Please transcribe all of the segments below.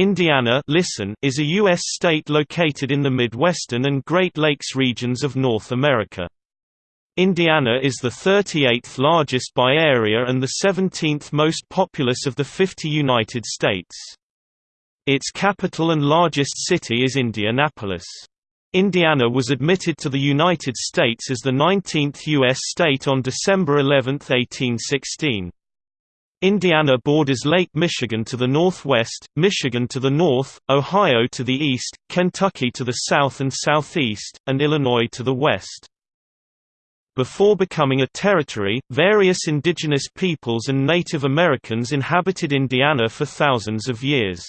Indiana listen is a U.S. state located in the Midwestern and Great Lakes regions of North America. Indiana is the 38th largest by area and the 17th most populous of the 50 United States. Its capital and largest city is Indianapolis. Indiana was admitted to the United States as the 19th U.S. state on December 11, 1816. Indiana borders Lake Michigan to the northwest, Michigan to the north, Ohio to the east, Kentucky to the south and southeast, and Illinois to the west. Before becoming a territory, various indigenous peoples and Native Americans inhabited Indiana for thousands of years.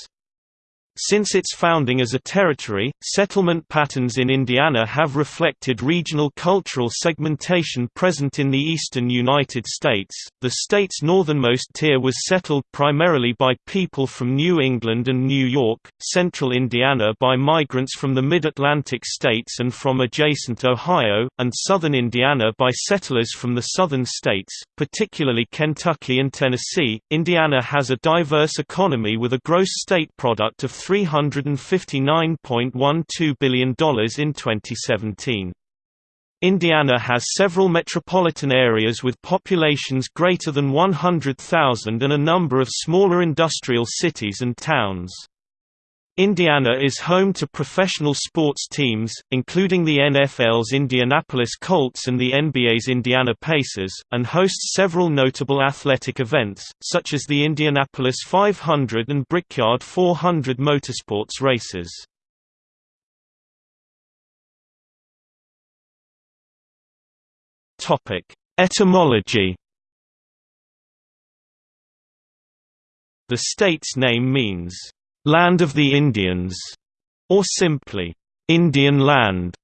Since its founding as a territory, settlement patterns in Indiana have reflected regional cultural segmentation present in the eastern United States. The state's northernmost tier was settled primarily by people from New England and New York, central Indiana by migrants from the mid Atlantic states and from adjacent Ohio, and southern Indiana by settlers from the southern states, particularly Kentucky and Tennessee. Indiana has a diverse economy with a gross state product of $359.12 billion in 2017. Indiana has several metropolitan areas with populations greater than 100,000 and a number of smaller industrial cities and towns. Indiana is home to professional sports teams, including the NFL's Indianapolis Colts and the NBA's Indiana Pacers, and hosts several notable athletic events, such as the Indianapolis 500 and Brickyard 400 motorsports races. Etymology The state's name means land of the Indians, or simply, Indian land.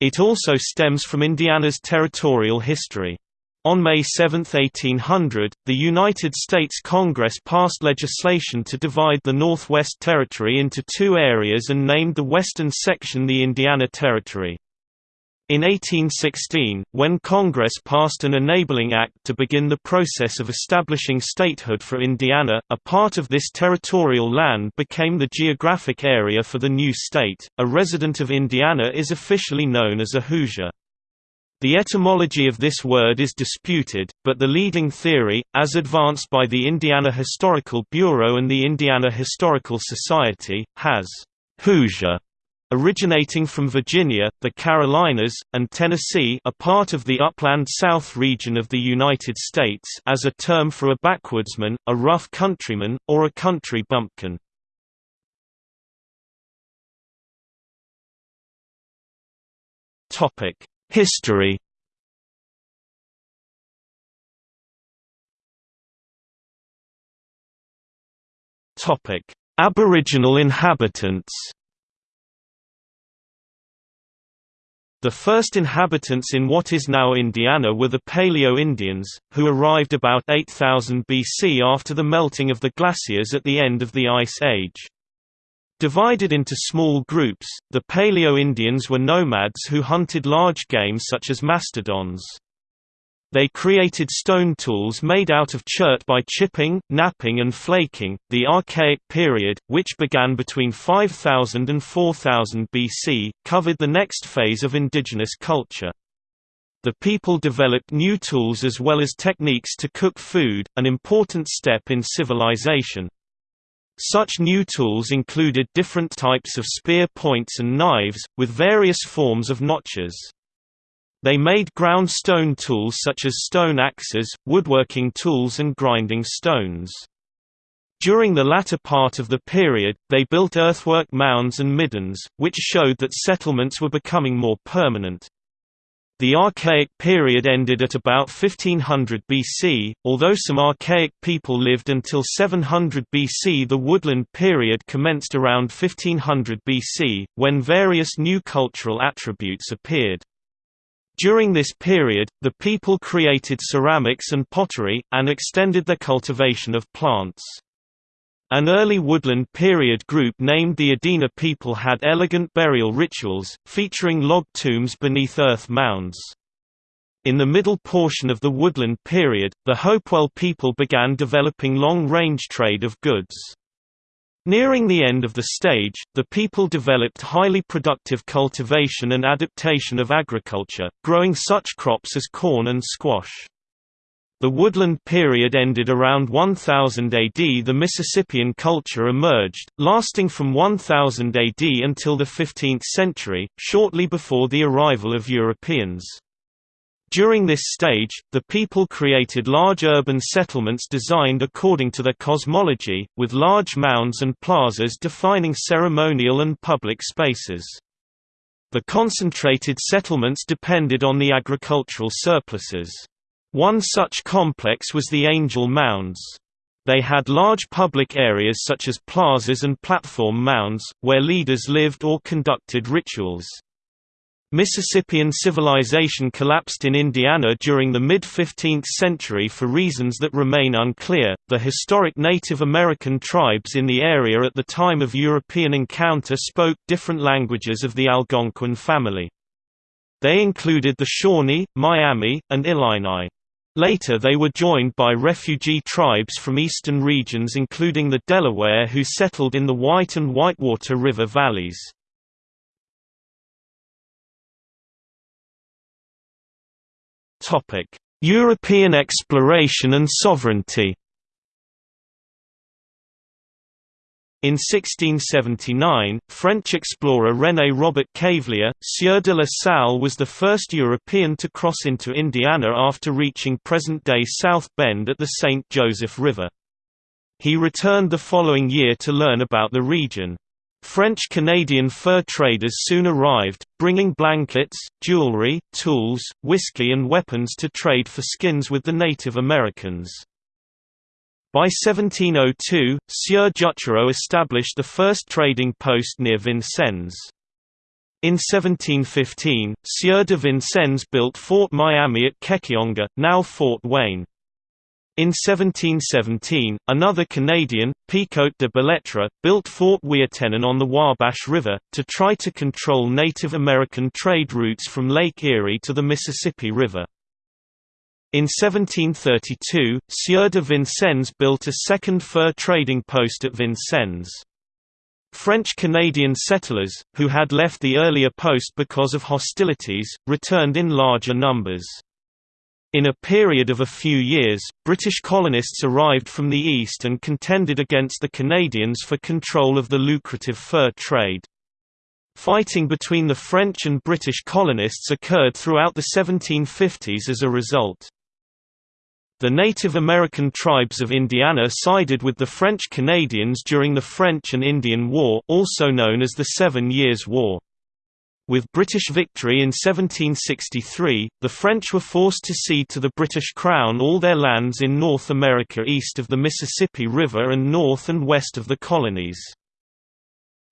It also stems from Indiana's territorial history. On May 7, 1800, the United States Congress passed legislation to divide the Northwest Territory into two areas and named the western section the Indiana Territory. In 1816, when Congress passed an enabling act to begin the process of establishing statehood for Indiana, a part of this territorial land became the geographic area for the new state. A resident of Indiana is officially known as a Hoosier. The etymology of this word is disputed, but the leading theory, as advanced by the Indiana Historical Bureau and the Indiana Historical Society, has Hoosier Originating from Virginia, the Carolinas, and Tennessee a part of the upland South region of the United States as a term for a backwoodsman, a rough countryman, or a country bumpkin. History Aboriginal inhabitants The first inhabitants in what is now Indiana were the Paleo-Indians, who arrived about 8000 BC after the melting of the glaciers at the end of the Ice Age. Divided into small groups, the Paleo-Indians were nomads who hunted large game such as mastodons. They created stone tools made out of chert by chipping, knapping and flaking. The Archaic period, which began between 5000 and 4000 BC, covered the next phase of indigenous culture. The people developed new tools as well as techniques to cook food, an important step in civilization. Such new tools included different types of spear points and knives, with various forms of notches. They made ground stone tools such as stone axes, woodworking tools and grinding stones. During the latter part of the period, they built earthwork mounds and middens, which showed that settlements were becoming more permanent. The Archaic period ended at about 1500 BC, although some archaic people lived until 700 BC the Woodland period commenced around 1500 BC, when various new cultural attributes appeared. During this period, the people created ceramics and pottery, and extended their cultivation of plants. An early woodland period group named the Adena people had elegant burial rituals, featuring log tombs beneath earth mounds. In the middle portion of the woodland period, the Hopewell people began developing long-range trade of goods. Nearing the end of the stage, the people developed highly productive cultivation and adaptation of agriculture, growing such crops as corn and squash. The woodland period ended around 1000 AD. The Mississippian culture emerged, lasting from 1000 AD until the 15th century, shortly before the arrival of Europeans. During this stage, the people created large urban settlements designed according to their cosmology, with large mounds and plazas defining ceremonial and public spaces. The concentrated settlements depended on the agricultural surpluses. One such complex was the Angel Mounds. They had large public areas such as plazas and platform mounds, where leaders lived or conducted rituals. Mississippian civilization collapsed in Indiana during the mid 15th century for reasons that remain unclear. The historic Native American tribes in the area at the time of European encounter spoke different languages of the Algonquin family. They included the Shawnee, Miami, and Illini. Later they were joined by refugee tribes from eastern regions including the Delaware who settled in the White and Whitewater River valleys. European exploration and sovereignty. In 1679, French explorer René Robert Cavelier, Sieur de la Salle was the first European to cross into Indiana after reaching present-day South Bend at the St. Joseph River. He returned the following year to learn about the region. French-Canadian fur traders soon arrived, bringing blankets, jewelry, tools, whiskey and weapons to trade for skins with the Native Americans. By 1702, Sieur Juchereau established the first trading post near Vincennes. In 1715, Sieur de Vincennes built Fort Miami at Kekionga, now Fort Wayne. In 1717, another Canadian, Picote de Bellettre, built Fort Ouiatenon on the Wabash River, to try to control Native American trade routes from Lake Erie to the Mississippi River. In 1732, Sieur de Vincennes built a second fur trading post at Vincennes. French-Canadian settlers, who had left the earlier post because of hostilities, returned in larger numbers. In a period of a few years, British colonists arrived from the east and contended against the Canadians for control of the lucrative fur trade. Fighting between the French and British colonists occurred throughout the 1750s as a result. The Native American tribes of Indiana sided with the French Canadians during the French and Indian War also known as the Seven Years' War. With British victory in 1763, the French were forced to cede to the British Crown all their lands in North America east of the Mississippi River and north and west of the colonies.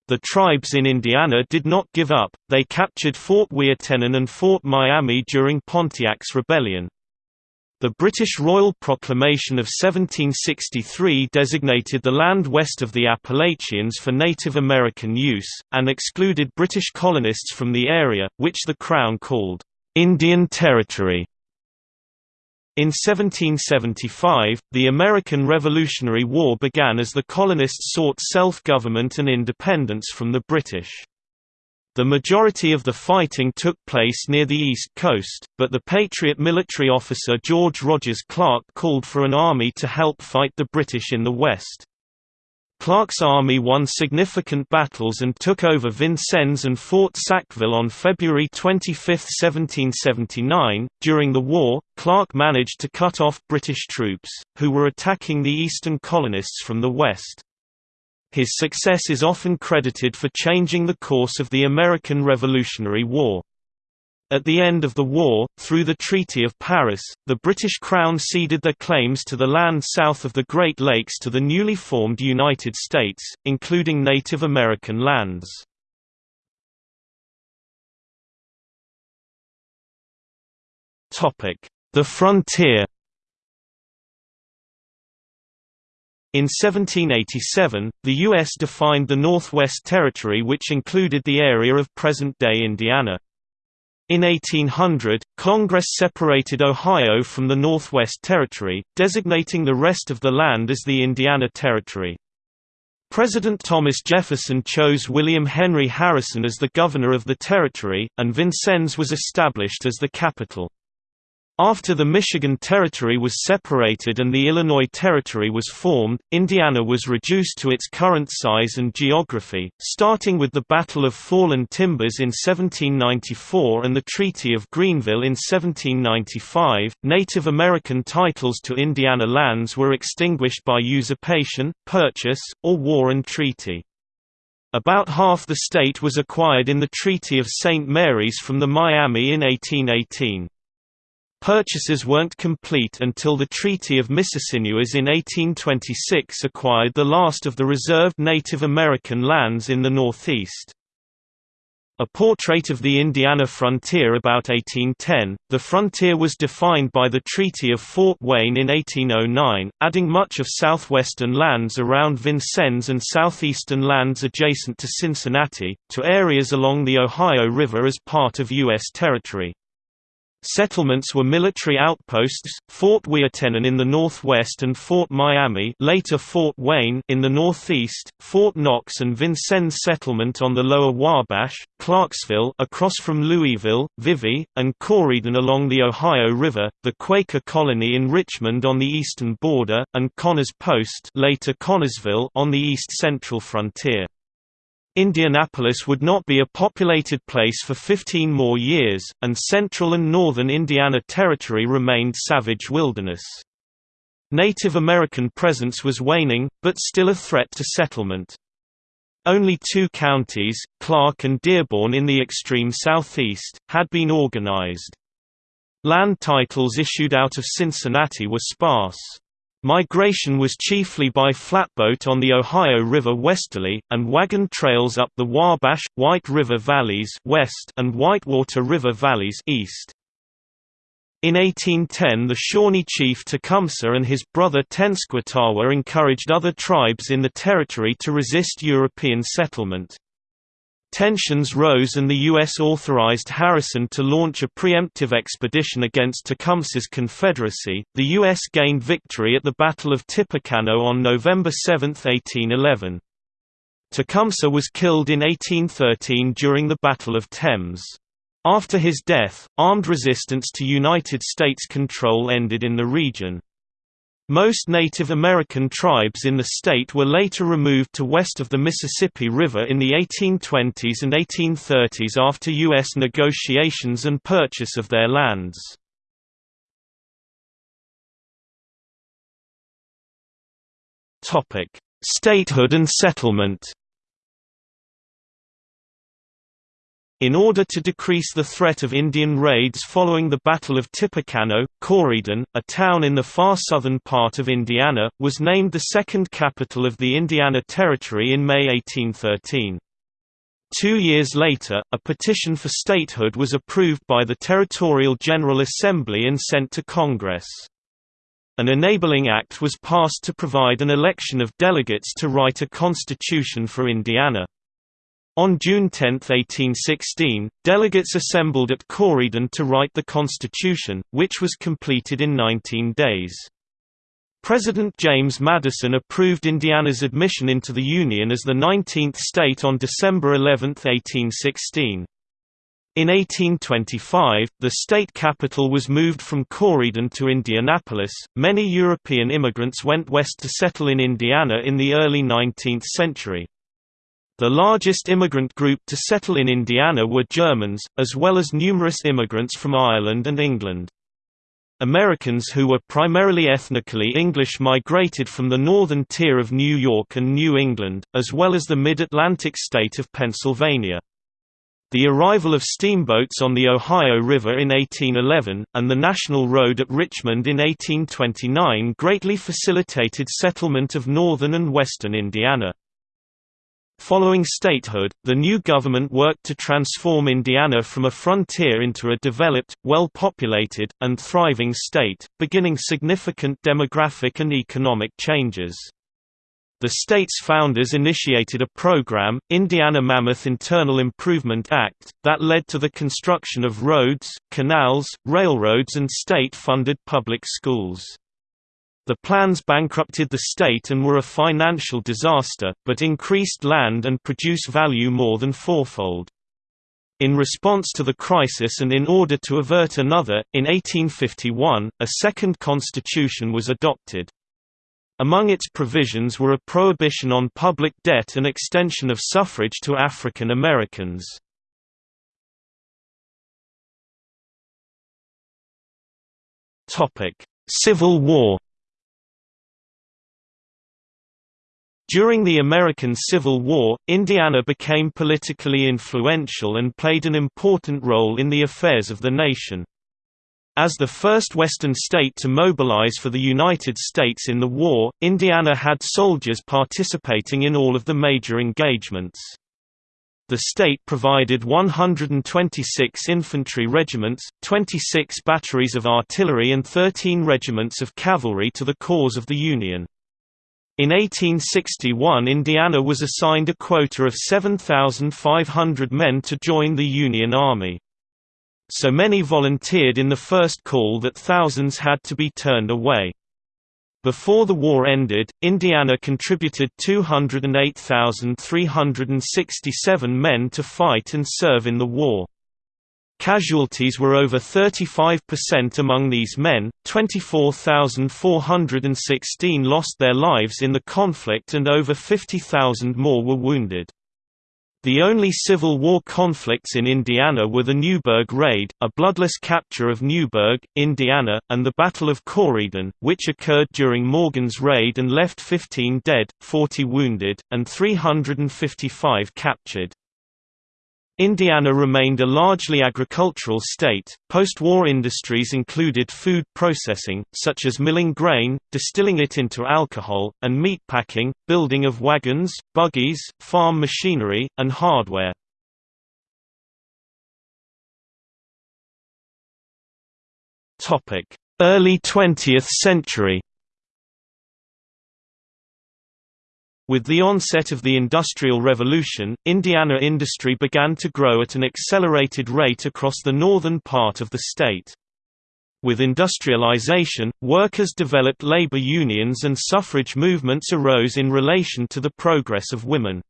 The tribes in Indiana did not give up, they captured Fort Ouiatenon and Fort Miami during Pontiac's rebellion. The British Royal Proclamation of 1763 designated the land west of the Appalachians for Native American use, and excluded British colonists from the area, which the Crown called Indian Territory. In 1775, the American Revolutionary War began as the colonists sought self-government and independence from the British. The majority of the fighting took place near the east coast, but the Patriot military officer George Rogers Clark called for an army to help fight the British in the west. Clark's army won significant battles and took over Vincennes and Fort Sackville on February 25, 1779. During the war, Clark managed to cut off British troops, who were attacking the eastern colonists from the west. His success is often credited for changing the course of the American Revolutionary War. At the end of the war, through the Treaty of Paris, the British Crown ceded their claims to the land south of the Great Lakes to the newly formed United States, including Native American lands. The frontier In 1787, the U.S. defined the Northwest Territory which included the area of present-day Indiana. In 1800, Congress separated Ohio from the Northwest Territory, designating the rest of the land as the Indiana Territory. President Thomas Jefferson chose William Henry Harrison as the governor of the territory, and Vincennes was established as the capital. After the Michigan Territory was separated and the Illinois Territory was formed, Indiana was reduced to its current size and geography, starting with the Battle of Fallen Timbers in 1794 and the Treaty of Greenville in 1795. Native American titles to Indiana lands were extinguished by usurpation, purchase, or war and treaty. About half the state was acquired in the Treaty of St. Mary's from the Miami in 1818. Purchases weren't complete until the Treaty of Mississinewas in 1826 acquired the last of the reserved Native American lands in the Northeast. A portrait of the Indiana frontier about 1810, the frontier was defined by the Treaty of Fort Wayne in 1809, adding much of southwestern lands around Vincennes and southeastern lands adjacent to Cincinnati, to areas along the Ohio River as part of U.S. territory. Settlements were military outposts, Fort Ouiatenon in the northwest and Fort Miami later Fort Wayne in the northeast, Fort Knox and Vincennes settlement on the lower Wabash, Clarksville across from Louisville, Vevey, and Corydon along the Ohio River, the Quaker colony in Richmond on the eastern border, and Connors Post later Connersville on the east-central frontier. Indianapolis would not be a populated place for 15 more years, and central and northern Indiana Territory remained savage wilderness. Native American presence was waning, but still a threat to settlement. Only two counties, Clark and Dearborn in the extreme southeast, had been organized. Land titles issued out of Cincinnati were sparse. Migration was chiefly by flatboat on the Ohio River westerly, and wagon trails up the Wabash, White River valleys west and Whitewater River valleys east. In 1810 the Shawnee chief Tecumseh and his brother Tenskwatawa encouraged other tribes in the territory to resist European settlement. Tensions rose and the U.S. authorized Harrison to launch a preemptive expedition against Tecumseh's Confederacy. The U.S. gained victory at the Battle of Tippecanoe on November 7, 1811. Tecumseh was killed in 1813 during the Battle of Thames. After his death, armed resistance to United States control ended in the region. Most Native American tribes in the state were later removed to west of the Mississippi River in the 1820s and 1830s after U.S. negotiations and purchase of their lands. Statehood and settlement In order to decrease the threat of Indian raids following the Battle of Tippecanoe, Corydon, a town in the far southern part of Indiana, was named the second capital of the Indiana Territory in May 1813. Two years later, a petition for statehood was approved by the Territorial General Assembly and sent to Congress. An enabling act was passed to provide an election of delegates to write a constitution for Indiana. On June 10, 1816, delegates assembled at Corydon to write the Constitution, which was completed in 19 days. President James Madison approved Indiana's admission into the Union as the 19th state on December 11, 1816. In 1825, the state capital was moved from Corydon to Indianapolis. Many European immigrants went west to settle in Indiana in the early 19th century. The largest immigrant group to settle in Indiana were Germans, as well as numerous immigrants from Ireland and England. Americans who were primarily ethnically English migrated from the northern tier of New York and New England, as well as the mid-Atlantic state of Pennsylvania. The arrival of steamboats on the Ohio River in 1811, and the National Road at Richmond in 1829 greatly facilitated settlement of northern and western Indiana. Following statehood, the new government worked to transform Indiana from a frontier into a developed, well-populated, and thriving state, beginning significant demographic and economic changes. The state's founders initiated a program, Indiana Mammoth Internal Improvement Act, that led to the construction of roads, canals, railroads and state-funded public schools. The plans bankrupted the state and were a financial disaster, but increased land and produce value more than fourfold. In response to the crisis and in order to avert another, in 1851, a second constitution was adopted. Among its provisions were a prohibition on public debt and extension of suffrage to African Americans. Civil War During the American Civil War, Indiana became politically influential and played an important role in the affairs of the nation. As the first Western state to mobilize for the United States in the war, Indiana had soldiers participating in all of the major engagements. The state provided 126 infantry regiments, 26 batteries of artillery and 13 regiments of cavalry to the cause of the Union. In 1861 Indiana was assigned a quota of 7,500 men to join the Union Army. So many volunteered in the first call that thousands had to be turned away. Before the war ended, Indiana contributed 208,367 men to fight and serve in the war. Casualties were over 35% among these men, 24,416 lost their lives in the conflict and over 50,000 more were wounded. The only Civil War conflicts in Indiana were the Newburgh Raid, a bloodless capture of Newburgh, Indiana, and the Battle of Corydon, which occurred during Morgan's raid and left 15 dead, 40 wounded, and 355 captured. Indiana remained a largely agricultural state. Post war industries included food processing, such as milling grain, distilling it into alcohol, and meatpacking, building of wagons, buggies, farm machinery, and hardware. Early 20th century With the onset of the Industrial Revolution, Indiana industry began to grow at an accelerated rate across the northern part of the state. With industrialization, workers developed labor unions and suffrage movements arose in relation to the progress of women.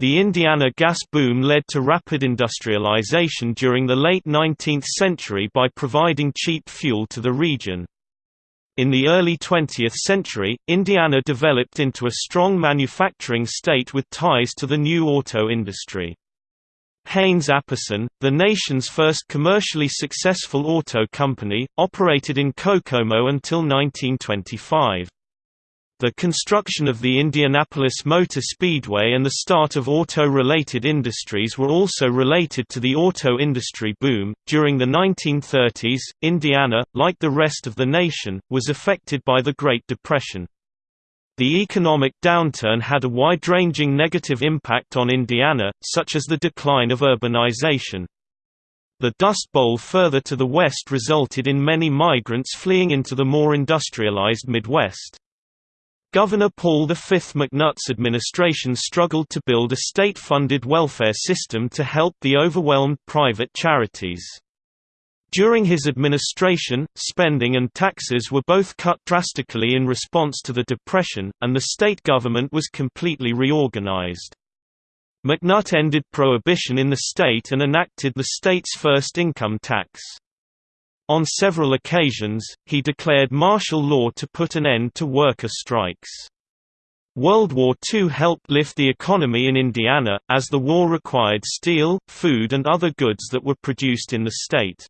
The Indiana gas boom led to rapid industrialization during the late 19th century by providing cheap fuel to the region. In the early 20th century, Indiana developed into a strong manufacturing state with ties to the new auto industry. Haynes-Apperson, the nation's first commercially successful auto company, operated in Kokomo until 1925. The construction of the Indianapolis Motor Speedway and the start of auto related industries were also related to the auto industry boom. During the 1930s, Indiana, like the rest of the nation, was affected by the Great Depression. The economic downturn had a wide ranging negative impact on Indiana, such as the decline of urbanization. The Dust Bowl further to the west resulted in many migrants fleeing into the more industrialized Midwest. Governor Paul V. McNutt's administration struggled to build a state-funded welfare system to help the overwhelmed private charities. During his administration, spending and taxes were both cut drastically in response to the Depression, and the state government was completely reorganized. McNutt ended prohibition in the state and enacted the state's first income tax. On several occasions, he declared martial law to put an end to worker strikes. World War II helped lift the economy in Indiana, as the war required steel, food and other goods that were produced in the state.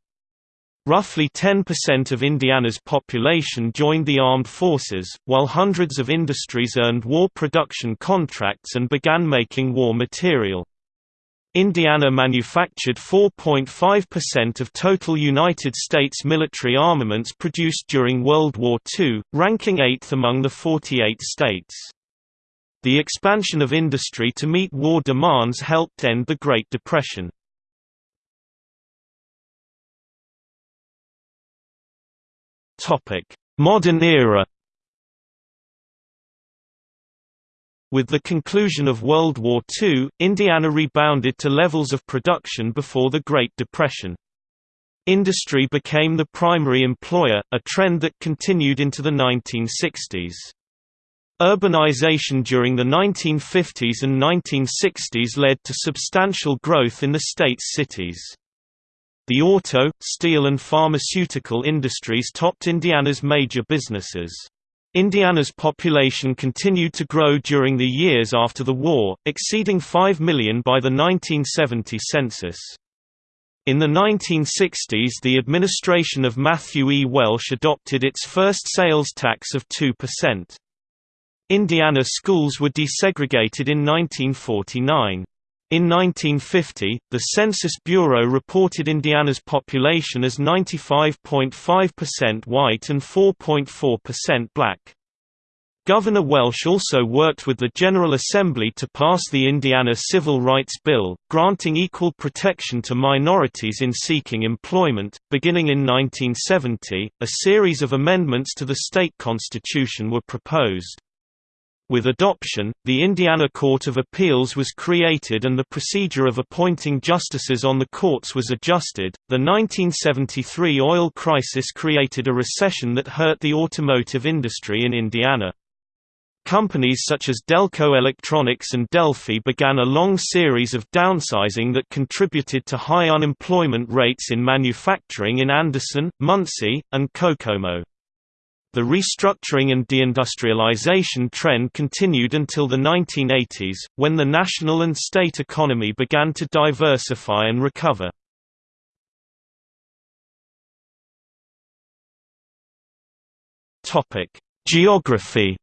Roughly 10% of Indiana's population joined the armed forces, while hundreds of industries earned war production contracts and began making war material. Indiana manufactured 4.5% of total United States military armaments produced during World War II, ranking eighth among the 48 states. The expansion of industry to meet war demands helped end the Great Depression. Modern era With the conclusion of World War II, Indiana rebounded to levels of production before the Great Depression. Industry became the primary employer, a trend that continued into the 1960s. Urbanization during the 1950s and 1960s led to substantial growth in the state's cities. The auto, steel and pharmaceutical industries topped Indiana's major businesses. Indiana's population continued to grow during the years after the war, exceeding 5 million by the 1970 census. In the 1960s the administration of Matthew E. Welsh adopted its first sales tax of 2%. Indiana schools were desegregated in 1949. In 1950, the Census Bureau reported Indiana's population as 95.5% white and 4.4% black. Governor Welsh also worked with the General Assembly to pass the Indiana Civil Rights Bill, granting equal protection to minorities in seeking employment. Beginning in 1970, a series of amendments to the state constitution were proposed. With adoption, the Indiana Court of Appeals was created and the procedure of appointing justices on the courts was adjusted. The 1973 oil crisis created a recession that hurt the automotive industry in Indiana. Companies such as Delco Electronics and Delphi began a long series of downsizing that contributed to high unemployment rates in manufacturing in Anderson, Muncie, and Kokomo. The restructuring and deindustrialization trend continued until the 1980s, when the national and state economy began to diversify and recover. Geography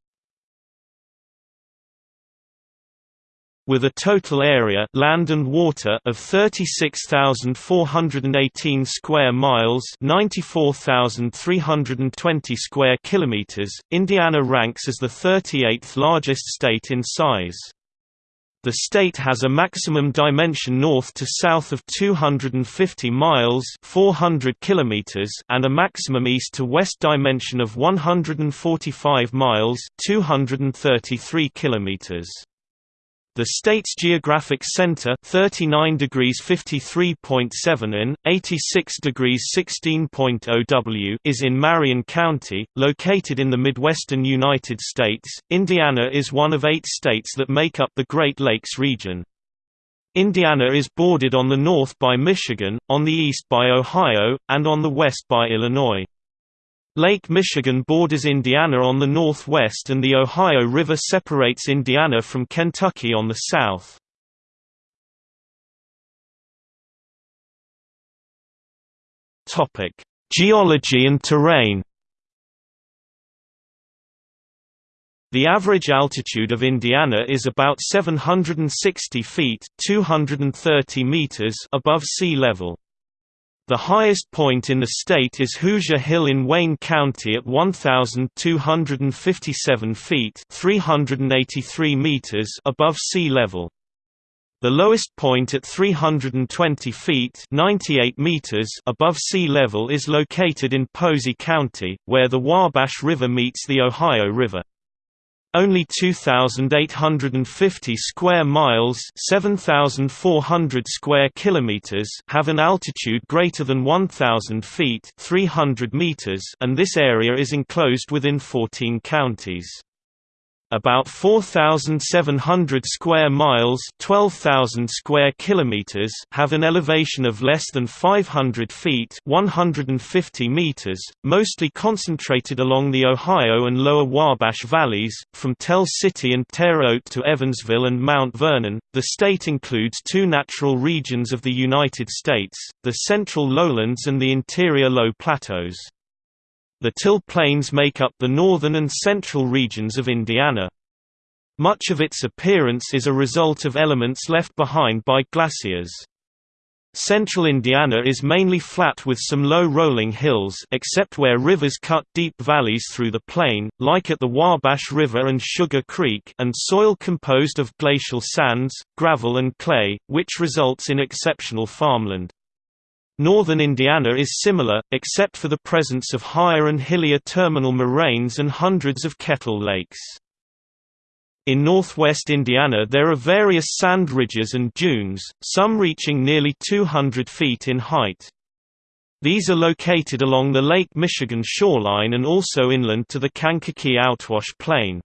with a total area land and water of 36,418 square miles, 94,320 square kilometers. Indiana ranks as the 38th largest state in size. The state has a maximum dimension north to south of 250 miles 400 kilometers and a maximum east to west dimension of 145 miles 233 kilometers. The state's geographic center 39 degrees 53.7 in, 86 degrees 16.0 W is in Marion County, located in the Midwestern United States. Indiana is one of eight states that make up the Great Lakes region. Indiana is bordered on the north by Michigan, on the east by Ohio, and on the west by Illinois. Lake Michigan borders Indiana on the northwest and the Ohio River separates Indiana from Kentucky on the south. Geology and terrain The average altitude of Indiana is about 760 feet 230 meters above sea level. The highest point in the state is Hoosier Hill in Wayne County at 1,257 feet 383 meters above sea level. The lowest point at 320 feet 98 meters above sea level is located in Posey County, where the Wabash River meets the Ohio River. Only 2850 square miles, 7400 square kilometers have an altitude greater than 1000 feet, 300 meters, and this area is enclosed within 14 counties. About 4,700 square miles 12,000 square kilometers have an elevation of less than 500 feet 150 meters, mostly concentrated along the Ohio and Lower Wabash valleys, from Tell City and Terre Haute to Evansville and Mount Vernon. The state includes two natural regions of the United States, the Central Lowlands and the Interior Low Plateaus. The Till Plains make up the northern and central regions of Indiana. Much of its appearance is a result of elements left behind by glaciers. Central Indiana is mainly flat with some low rolling hills except where rivers cut deep valleys through the plain, like at the Wabash River and Sugar Creek and soil composed of glacial sands, gravel and clay, which results in exceptional farmland. Northern Indiana is similar, except for the presence of higher and hillier terminal moraines and hundreds of kettle lakes. In northwest Indiana there are various sand ridges and dunes, some reaching nearly 200 feet in height. These are located along the Lake Michigan shoreline and also inland to the Kankakee Outwash Plain.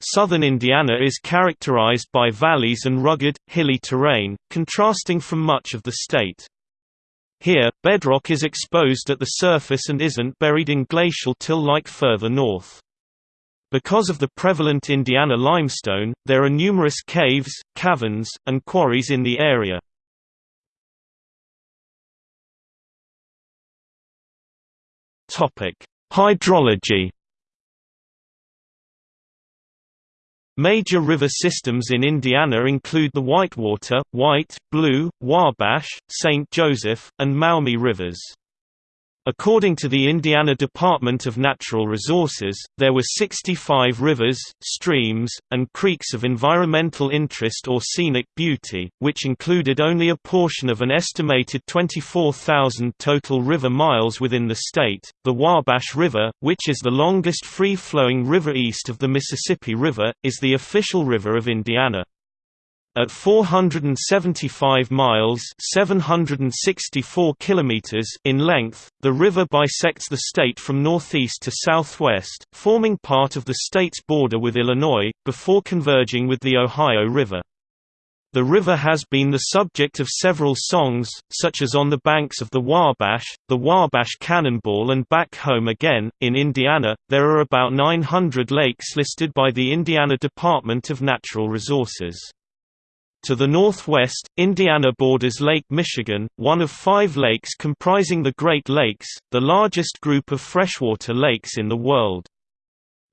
Southern Indiana is characterized by valleys and rugged, hilly terrain, contrasting from much of the state. Here, bedrock is exposed at the surface and isn't buried in glacial till like further north. Because of the prevalent Indiana limestone, there are numerous caves, caverns, and quarries in the area. Hydrology Major river systems in Indiana include the Whitewater, White, Blue, Wabash, St. Joseph, and Maumee rivers. According to the Indiana Department of Natural Resources, there were 65 rivers, streams, and creeks of environmental interest or scenic beauty, which included only a portion of an estimated 24,000 total river miles within the state. The Wabash River, which is the longest free-flowing river east of the Mississippi River, is the official river of Indiana. At 475 miles (764 kilometers) in length, the river bisects the state from northeast to southwest, forming part of the state's border with Illinois, before converging with the Ohio River. The river has been the subject of several songs, such as On the Banks of the Wabash, The Wabash Cannonball and Back Home Again. In Indiana, there are about 900 lakes listed by the Indiana Department of Natural Resources. To the northwest, Indiana borders Lake Michigan, one of five lakes comprising the Great Lakes, the largest group of freshwater lakes in the world.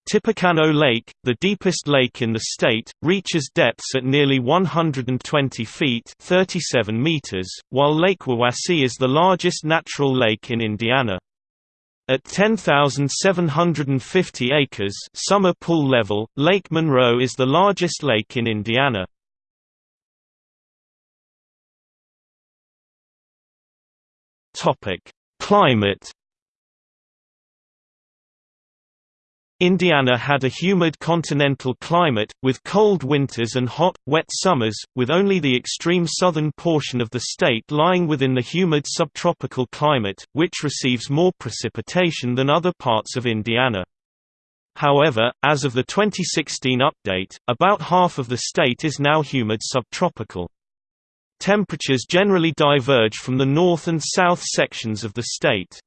Tippecanoe Lake, the deepest lake in the state, reaches depths at nearly 120 feet 37 meters, while Lake Wawasee is the largest natural lake in Indiana. At 10,750 acres summer pool level, Lake Monroe is the largest lake in Indiana. Topic: Climate. Indiana had a humid continental climate, with cold winters and hot, wet summers, with only the extreme southern portion of the state lying within the humid subtropical climate, which receives more precipitation than other parts of Indiana. However, as of the 2016 update, about half of the state is now humid subtropical. Temperatures generally diverge from the north and south sections of the state.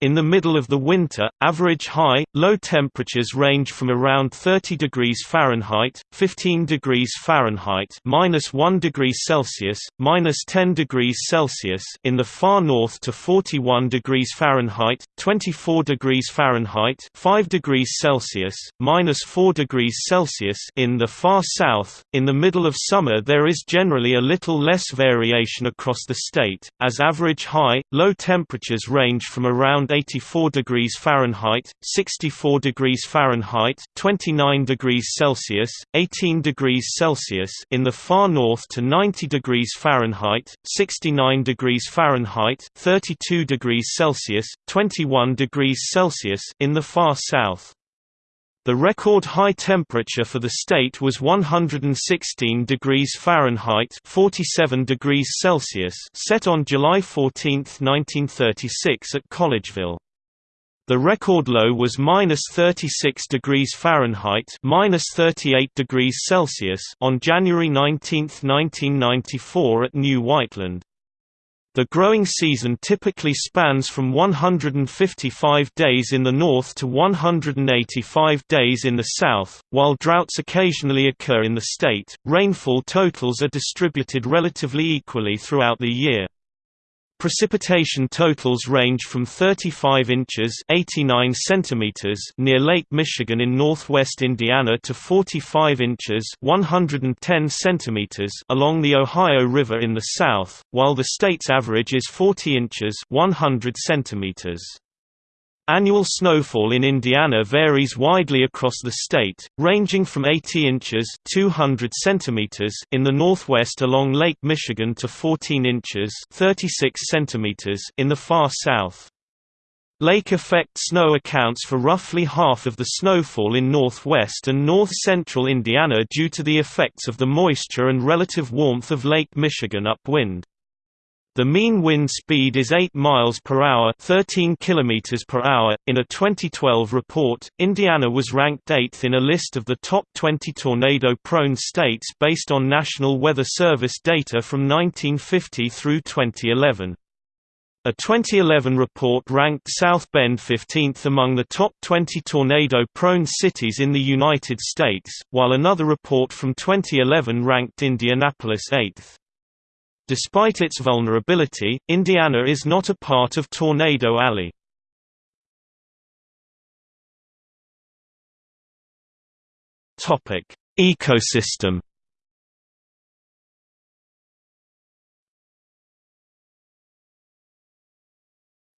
In the middle of the winter, average high, low temperatures range from around 30 degrees Fahrenheit, 15 degrees Fahrenheit, minus 1 degree Celsius, minus 10 degrees Celsius in the far north to 41 degrees Fahrenheit, 24 degrees Fahrenheit, 5 degrees Celsius, minus 4 degrees Celsius in the far south. In the middle of summer, there is generally a little less variation across the state, as average high, low temperatures range from around 84 degrees Fahrenheit, 64 degrees Fahrenheit, 29 degrees Celsius, 18 degrees Celsius in the far north to 90 degrees Fahrenheit, 69 degrees Fahrenheit, 32 degrees Celsius, 21 degrees Celsius in the far south. The record high temperature for the state was 116 degrees Fahrenheit 47 degrees Celsius set on July 14, 1936 at Collegeville. The record low was minus 36 degrees Fahrenheit minus 38 degrees Celsius on January 19, 1994 at New Whiteland. The growing season typically spans from 155 days in the north to 185 days in the south. While droughts occasionally occur in the state, rainfall totals are distributed relatively equally throughout the year. Precipitation totals range from 35 inches 89 centimeters near Lake Michigan in northwest Indiana to 45 inches 110 centimeters along the Ohio River in the south, while the state's average is 40 inches 100 centimeters. Annual snowfall in Indiana varies widely across the state, ranging from 80 inches 200 centimeters in the northwest along Lake Michigan to 14 inches 36 centimeters in the far south. Lake effect snow accounts for roughly half of the snowfall in northwest and north-central Indiana due to the effects of the moisture and relative warmth of Lake Michigan upwind. The mean wind speed is 8 miles per hour, 13 kilometers per hour. In a 2012 report, Indiana was ranked 8th in a list of the top 20 tornado-prone states based on National Weather Service data from 1950 through 2011. A 2011 report ranked South Bend 15th among the top 20 tornado-prone cities in the United States, while another report from 2011 ranked Indianapolis 8th. Despite its vulnerability, Indiana is not a part of Tornado Alley. Topic: Ecosystem.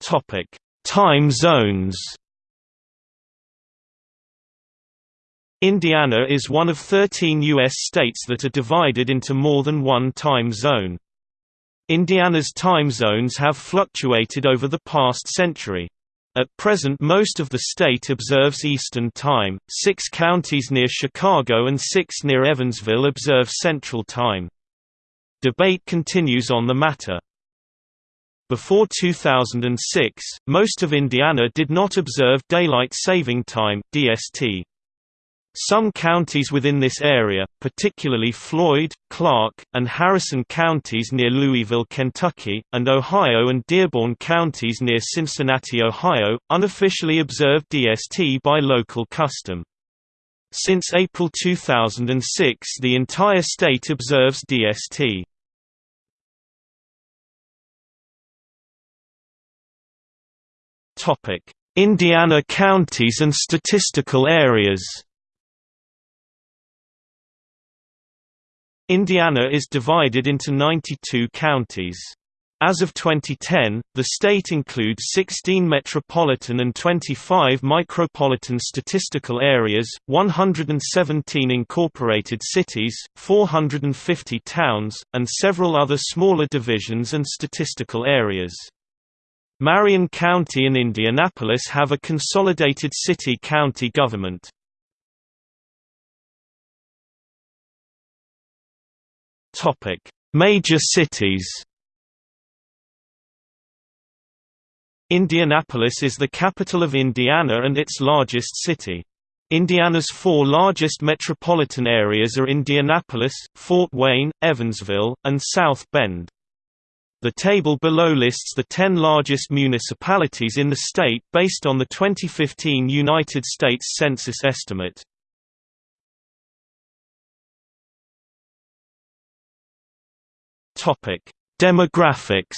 Topic: Time zones. Indiana is one of 13 U.S. states that are divided into more than one time zone. Indiana's time zones have fluctuated over the past century. At present most of the state observes Eastern Time, six counties near Chicago and six near Evansville observe Central Time. Debate continues on the matter. Before 2006, most of Indiana did not observe Daylight Saving Time DST. Some counties within this area, particularly Floyd, Clark, and Harrison counties near Louisville, Kentucky, and Ohio and Dearborn counties near Cincinnati, Ohio, unofficially observe DST by local custom. Since April 2006 the entire state observes DST. Indiana counties and statistical areas Indiana is divided into 92 counties. As of 2010, the state includes 16 metropolitan and 25 micropolitan statistical areas, 117 incorporated cities, 450 towns, and several other smaller divisions and statistical areas. Marion County and Indianapolis have a consolidated city-county government. Topic: Major cities. Indianapolis is the capital of Indiana and its largest city. Indiana's four largest metropolitan areas are Indianapolis, Fort Wayne, Evansville, and South Bend. The table below lists the 10 largest municipalities in the state based on the 2015 United States Census estimate. Topic: Demographics.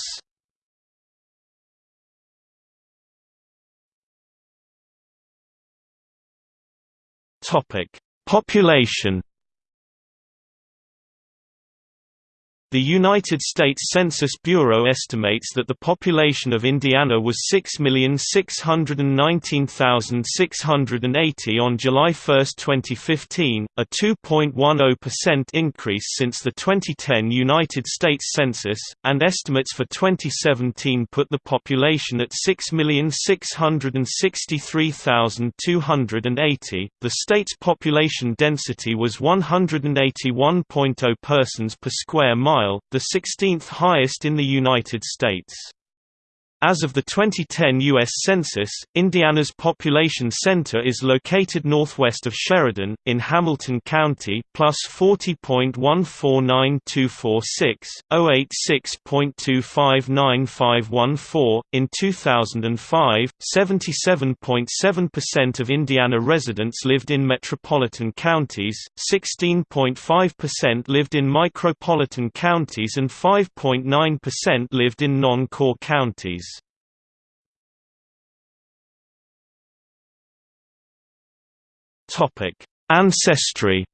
Topic: Population. The United States Census Bureau estimates that the population of Indiana was 6,619,680 on July 1, 2015, a 2.10% increase since the 2010 United States Census, and estimates for 2017 put the population at 6,663,280. The state's population density was 181.0 persons per square mile the 16th highest in the United States. As of the 2010 U.S. Census, Indiana's population center is located northwest of Sheridan, in Hamilton County, plus 40.149246, 086.259514. In 2005, 77.7% of Indiana residents lived in metropolitan counties, 16.5% lived in micropolitan counties, and 5.9% lived in non-core counties. Topic: Ancestry.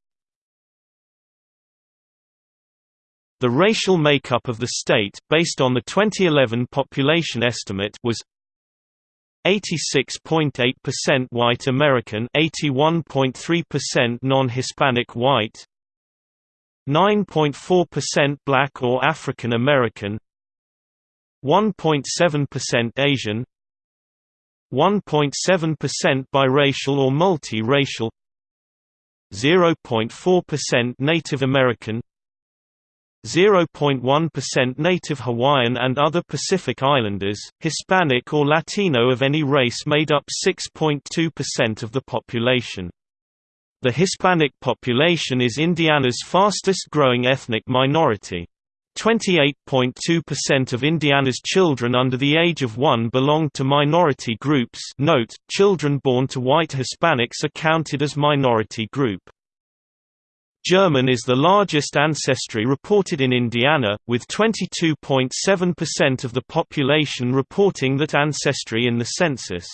The racial makeup of the state, based on the 2011 population estimate, was 86.8% white American, 81.3% non-Hispanic white, 9.4% black or African American, 1.7% Asian, 1.7% biracial or multi-racial 0.4% Native American 0.1% Native Hawaiian and other Pacific Islanders, Hispanic or Latino of any race made up 6.2% of the population. The Hispanic population is Indiana's fastest growing ethnic minority. 28.2% of Indiana's children under the age of 1 belonged to minority groups note, children born to white Hispanics are counted as minority group. German is the largest ancestry reported in Indiana, with 22.7% of the population reporting that ancestry in the census.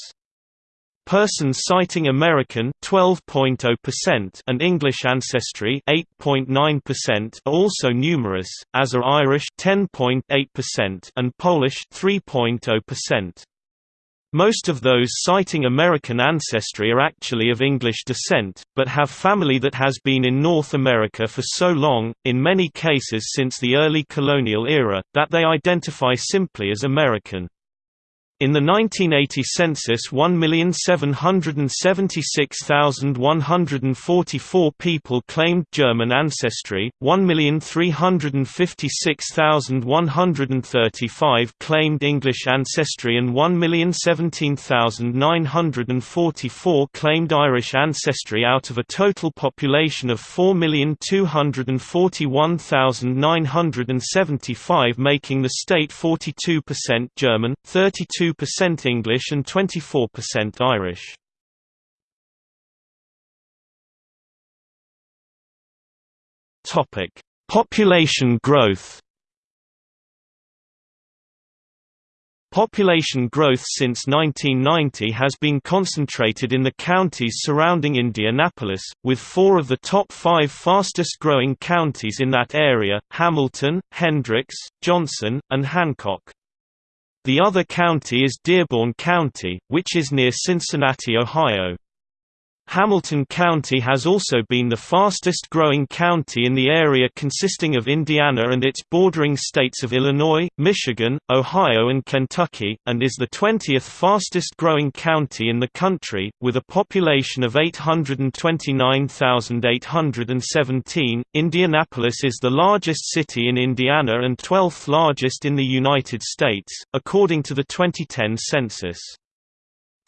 Persons citing American 12.0% and English ancestry 8.9% are also numerous, as are Irish 10.8% and Polish 3.0%. Most of those citing American ancestry are actually of English descent, but have family that has been in North America for so long, in many cases since the early colonial era, that they identify simply as American. In the 1980 census 1,776,144 people claimed German ancestry, 1,356,135 claimed English ancestry and 1,017,944 claimed Irish ancestry out of a total population of 4,241,975 making the state 42% German, 32 percent English and 24% Irish. Topic: Population growth. Population growth since 1990 has been concentrated in the counties surrounding Indianapolis, with four of the top five fastest-growing counties in that area, Hamilton, Hendricks, Johnson, and Hancock. The other county is Dearborn County, which is near Cincinnati, Ohio. Hamilton County has also been the fastest growing county in the area consisting of Indiana and its bordering states of Illinois, Michigan, Ohio and Kentucky, and is the 20th fastest growing county in the country, with a population of 829,817. Indianapolis is the largest city in Indiana and 12th largest in the United States, according to the 2010 census.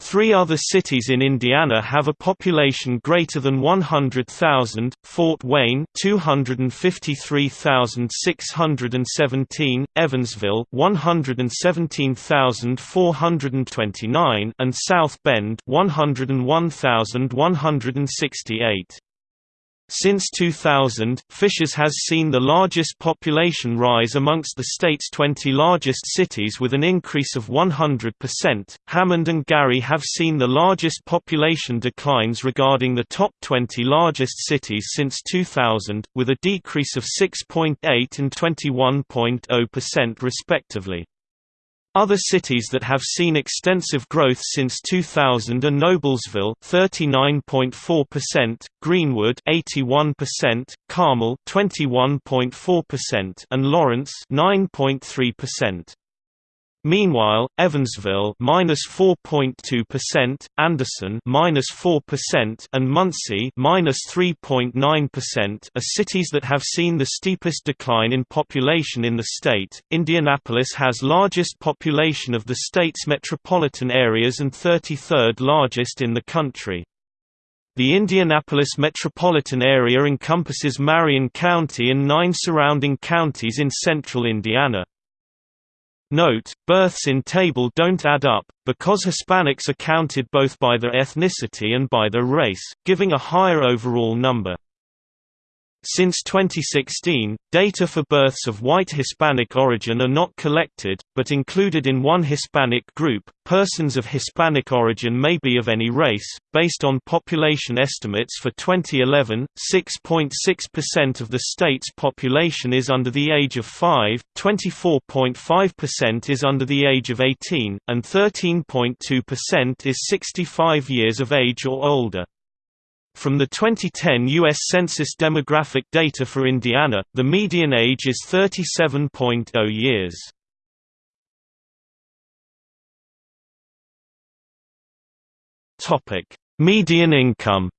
Three other cities in Indiana have a population greater than 100,000, Fort Wayne 253,617, Evansville 117,429 and South Bend 101,168. Since 2000, Fishers has seen the largest population rise amongst the state's 20 largest cities with an increase of 100%. Hammond and Gary have seen the largest population declines regarding the top 20 largest cities since 2000, with a decrease of 6.8 and 21.0% respectively. Other cities that have seen extensive growth since 2000 are Noblesville 39.4%, Greenwood 81%, Carmel 21.4% and Lawrence 9.3%. Meanwhile, Evansville minus 4.2%, Anderson minus 4%, and Muncie minus 3.9% are cities that have seen the steepest decline in population in the state. Indianapolis has largest population of the state's metropolitan areas and 33rd largest in the country. The Indianapolis metropolitan area encompasses Marion County and nine surrounding counties in central Indiana. Note, births in table don't add up, because Hispanics are counted both by their ethnicity and by their race, giving a higher overall number. Since 2016, data for births of white Hispanic origin are not collected, but included in one Hispanic group. Persons of Hispanic origin may be of any race. Based on population estimates for 2011, 6.6% of the state's population is under the age of 5, 24.5% is under the age of 18, and 13.2% is 65 years of age or older. From the 2010 U.S. Census demographic data for Indiana, the median age is 37.0 years. Median income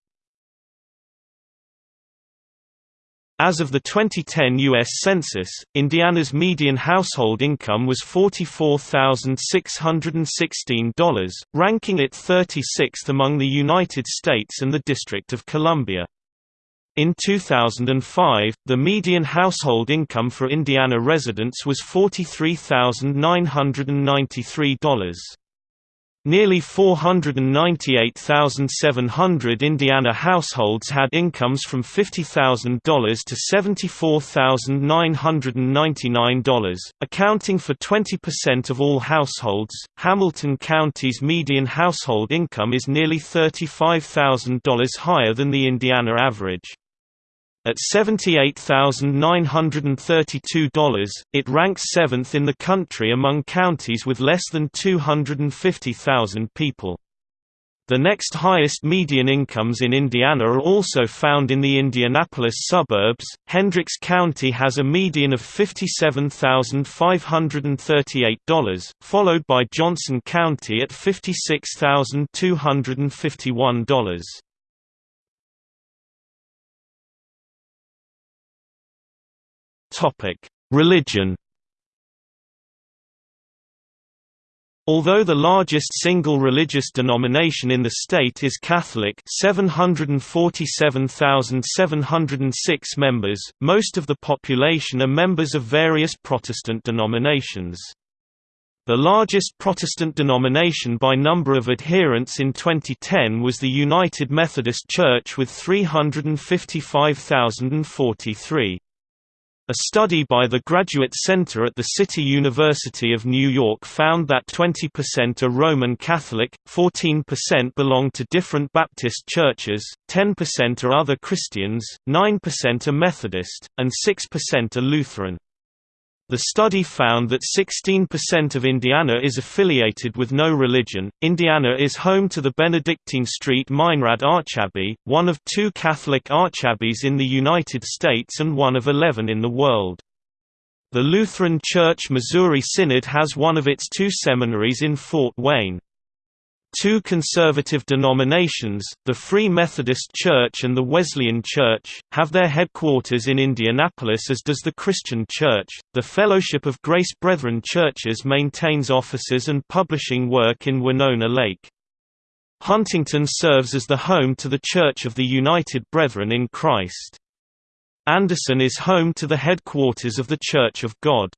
As of the 2010 U.S. Census, Indiana's median household income was $44,616, ranking it 36th among the United States and the District of Columbia. In 2005, the median household income for Indiana residents was $43,993. Nearly 498,700 Indiana households had incomes from $50,000 to $74,999, accounting for 20% of all households. Hamilton County's median household income is nearly $35,000 higher than the Indiana average. At $78,932, it ranks seventh in the country among counties with less than 250,000 people. The next highest median incomes in Indiana are also found in the Indianapolis suburbs. Hendricks County has a median of $57,538, followed by Johnson County at $56,251. Topic: Religion. Although the largest single religious denomination in the state is Catholic 747,706 members, most of the population are members of various Protestant denominations. The largest Protestant denomination by number of adherents in 2010 was the United Methodist Church with 355,043. A study by the Graduate Center at the City University of New York found that 20% are Roman Catholic, 14% belong to different Baptist churches, 10% are other Christians, 9% are Methodist, and 6% are Lutheran. The study found that 16% of Indiana is affiliated with no religion. Indiana is home to the Benedictine Street Meinrad Archabbey, one of two Catholic archabbeys in the United States and one of 11 in the world. The Lutheran Church Missouri Synod has one of its two seminaries in Fort Wayne. Two conservative denominations, the Free Methodist Church and the Wesleyan Church, have their headquarters in Indianapolis as does the Christian Church. The Fellowship of Grace Brethren Churches maintains offices and publishing work in Winona Lake. Huntington serves as the home to the Church of the United Brethren in Christ. Anderson is home to the headquarters of the Church of God.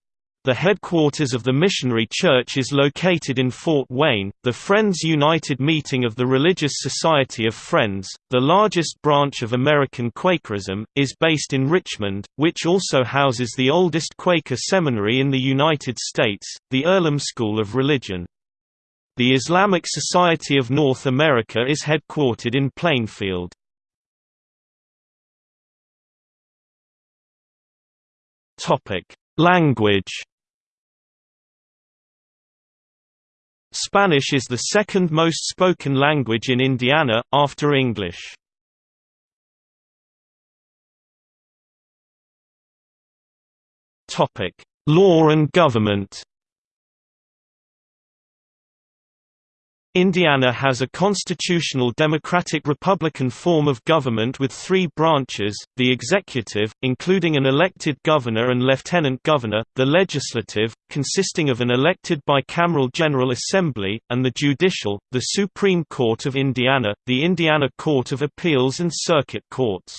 The headquarters of the Missionary Church is located in Fort Wayne. The Friends United Meeting of the Religious Society of Friends, the largest branch of American Quakerism, is based in Richmond, which also houses the oldest Quaker seminary in the United States, the Earlham School of Religion. The Islamic Society of North America is headquartered in Plainfield. Language Spanish is the second most spoken language in Indiana, after English. Law and government Indiana has a constitutional democratic republican form of government with three branches, the executive, including an elected governor and lieutenant governor, the legislative, consisting of an elected bicameral General Assembly, and the judicial, the Supreme Court of Indiana, the Indiana Court of Appeals and circuit courts.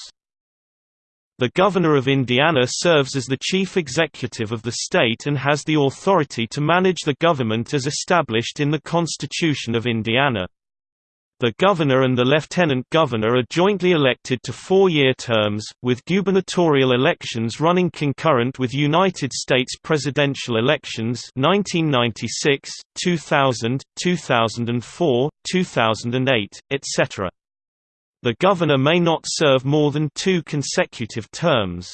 The Governor of Indiana serves as the chief executive of the state and has the authority to manage the government as established in the Constitution of Indiana. The governor and the lieutenant governor are jointly elected to four-year terms, with gubernatorial elections running concurrent with United States presidential elections 1996, 2000, 2004, 2008, etc. The governor may not serve more than two consecutive terms.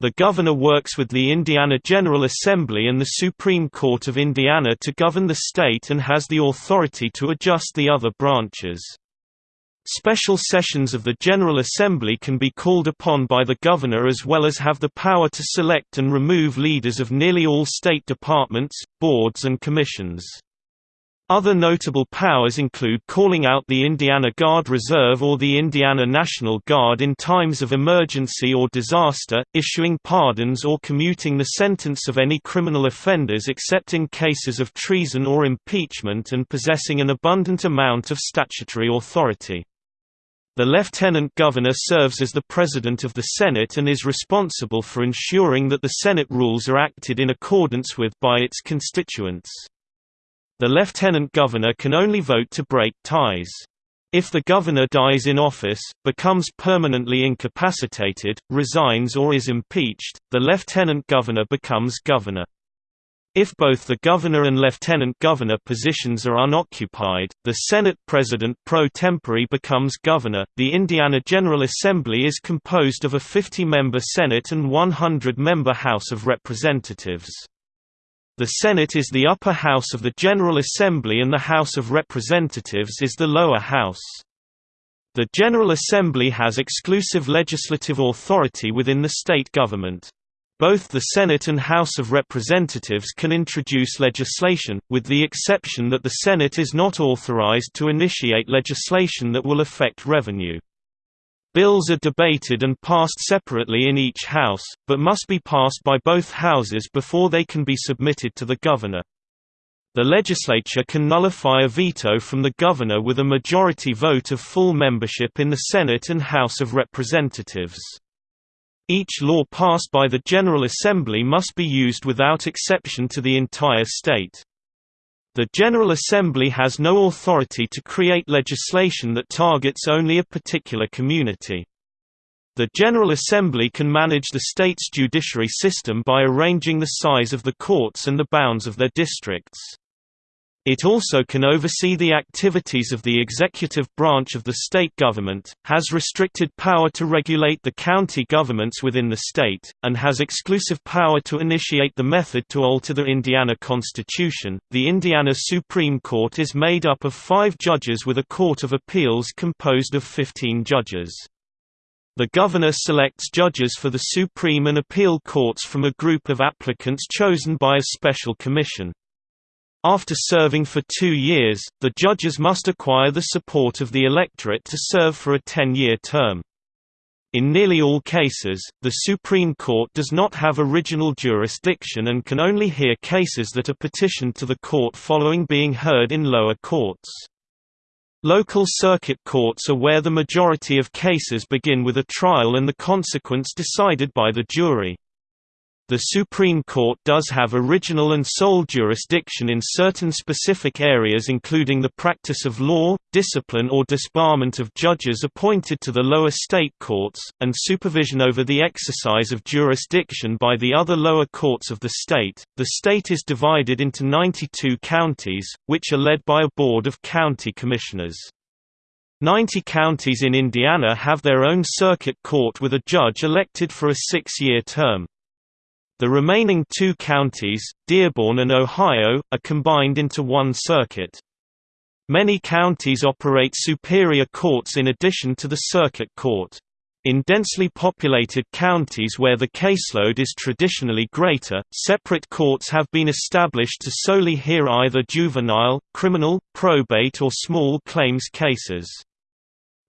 The governor works with the Indiana General Assembly and the Supreme Court of Indiana to govern the state and has the authority to adjust the other branches. Special sessions of the General Assembly can be called upon by the governor as well as have the power to select and remove leaders of nearly all state departments, boards and commissions. Other notable powers include calling out the Indiana Guard Reserve or the Indiana National Guard in times of emergency or disaster, issuing pardons or commuting the sentence of any criminal offenders except in cases of treason or impeachment and possessing an abundant amount of statutory authority. The Lieutenant Governor serves as the President of the Senate and is responsible for ensuring that the Senate rules are acted in accordance with by its constituents. The lieutenant governor can only vote to break ties. If the governor dies in office, becomes permanently incapacitated, resigns or is impeached, the lieutenant governor becomes governor. If both the governor and lieutenant governor positions are unoccupied, the Senate President pro tempore becomes governor. The Indiana General Assembly is composed of a 50 member Senate and 100 member House of Representatives. The Senate is the upper house of the General Assembly and the House of Representatives is the lower house. The General Assembly has exclusive legislative authority within the state government. Both the Senate and House of Representatives can introduce legislation, with the exception that the Senate is not authorized to initiate legislation that will affect revenue. Bills are debated and passed separately in each House, but must be passed by both Houses before they can be submitted to the Governor. The legislature can nullify a veto from the Governor with a majority vote of full membership in the Senate and House of Representatives. Each law passed by the General Assembly must be used without exception to the entire state. The General Assembly has no authority to create legislation that targets only a particular community. The General Assembly can manage the state's judiciary system by arranging the size of the courts and the bounds of their districts. It also can oversee the activities of the executive branch of the state government, has restricted power to regulate the county governments within the state, and has exclusive power to initiate the method to alter the Indiana Constitution. The Indiana Supreme Court is made up of five judges with a Court of Appeals composed of 15 judges. The governor selects judges for the Supreme and Appeal Courts from a group of applicants chosen by a special commission. After serving for two years, the judges must acquire the support of the electorate to serve for a 10-year term. In nearly all cases, the Supreme Court does not have original jurisdiction and can only hear cases that are petitioned to the court following being heard in lower courts. Local circuit courts are where the majority of cases begin with a trial and the consequence decided by the jury. The Supreme Court does have original and sole jurisdiction in certain specific areas including the practice of law, discipline or disbarment of judges appointed to the lower state courts, and supervision over the exercise of jurisdiction by the other lower courts of the state. The state is divided into 92 counties, which are led by a board of county commissioners. Ninety counties in Indiana have their own circuit court with a judge elected for a six-year term. The remaining two counties, Dearborn and Ohio, are combined into one circuit. Many counties operate superior courts in addition to the circuit court. In densely populated counties where the caseload is traditionally greater, separate courts have been established to solely hear either juvenile, criminal, probate or small claims cases.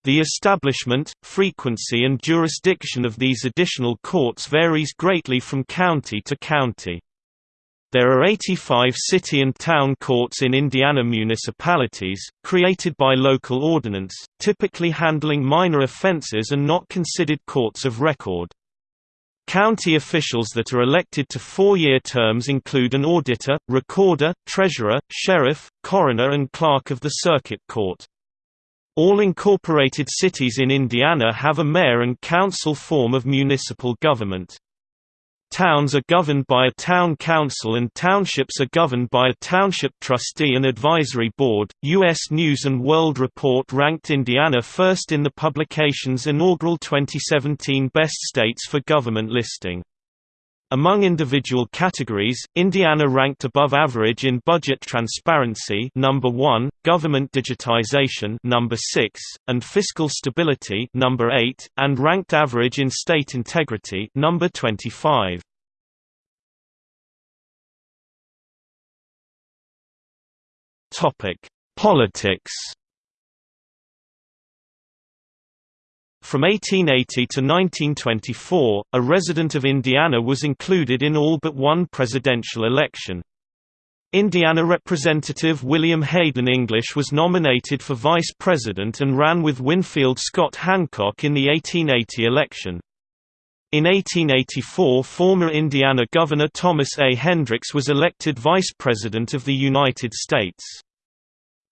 The establishment, frequency and jurisdiction of these additional courts varies greatly from county to county. There are 85 city and town courts in Indiana municipalities, created by local ordinance, typically handling minor offenses and not considered courts of record. County officials that are elected to four-year terms include an auditor, recorder, treasurer, sheriff, coroner and clerk of the circuit court. All incorporated cities in Indiana have a mayor and council form of municipal government. Towns are governed by a town council and townships are governed by a township trustee and advisory board. U.S. News and World Report ranked Indiana first in the publication's inaugural 2017 Best States for Government listing. Among individual categories, Indiana ranked above average in budget transparency number 1, government digitization number 6, and fiscal stability number 8, and ranked average in state integrity number 25. Politics From 1880 to 1924, a resident of Indiana was included in all but one presidential election. Indiana Representative William Hayden English was nominated for vice president and ran with Winfield Scott Hancock in the 1880 election. In 1884 former Indiana Governor Thomas A. Hendricks was elected vice president of the United States.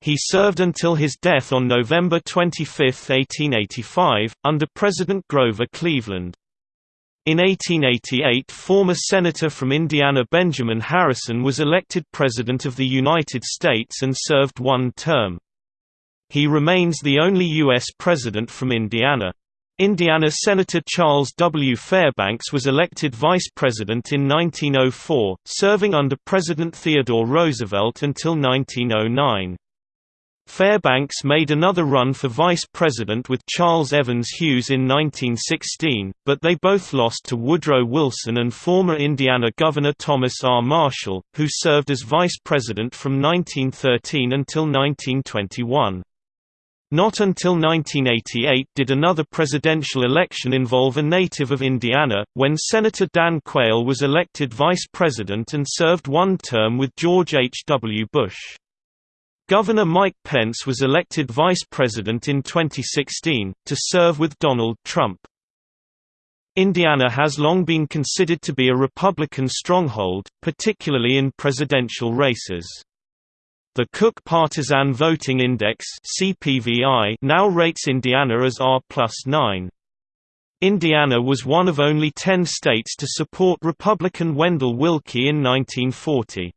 He served until his death on November 25, 1885, under President Grover Cleveland. In 1888 former Senator from Indiana Benjamin Harrison was elected President of the United States and served one term. He remains the only U.S. President from Indiana. Indiana Senator Charles W. Fairbanks was elected Vice President in 1904, serving under President Theodore Roosevelt until 1909. Fairbanks made another run for vice president with Charles Evans Hughes in 1916, but they both lost to Woodrow Wilson and former Indiana Governor Thomas R. Marshall, who served as vice president from 1913 until 1921. Not until 1988 did another presidential election involve a native of Indiana, when Senator Dan Quayle was elected vice president and served one term with George H. W. Bush. Governor Mike Pence was elected vice president in 2016, to serve with Donald Trump. Indiana has long been considered to be a Republican stronghold, particularly in presidential races. The Cook Partisan Voting Index (CPVI) now rates Indiana as R plus 9. Indiana was one of only 10 states to support Republican Wendell Willkie in 1940.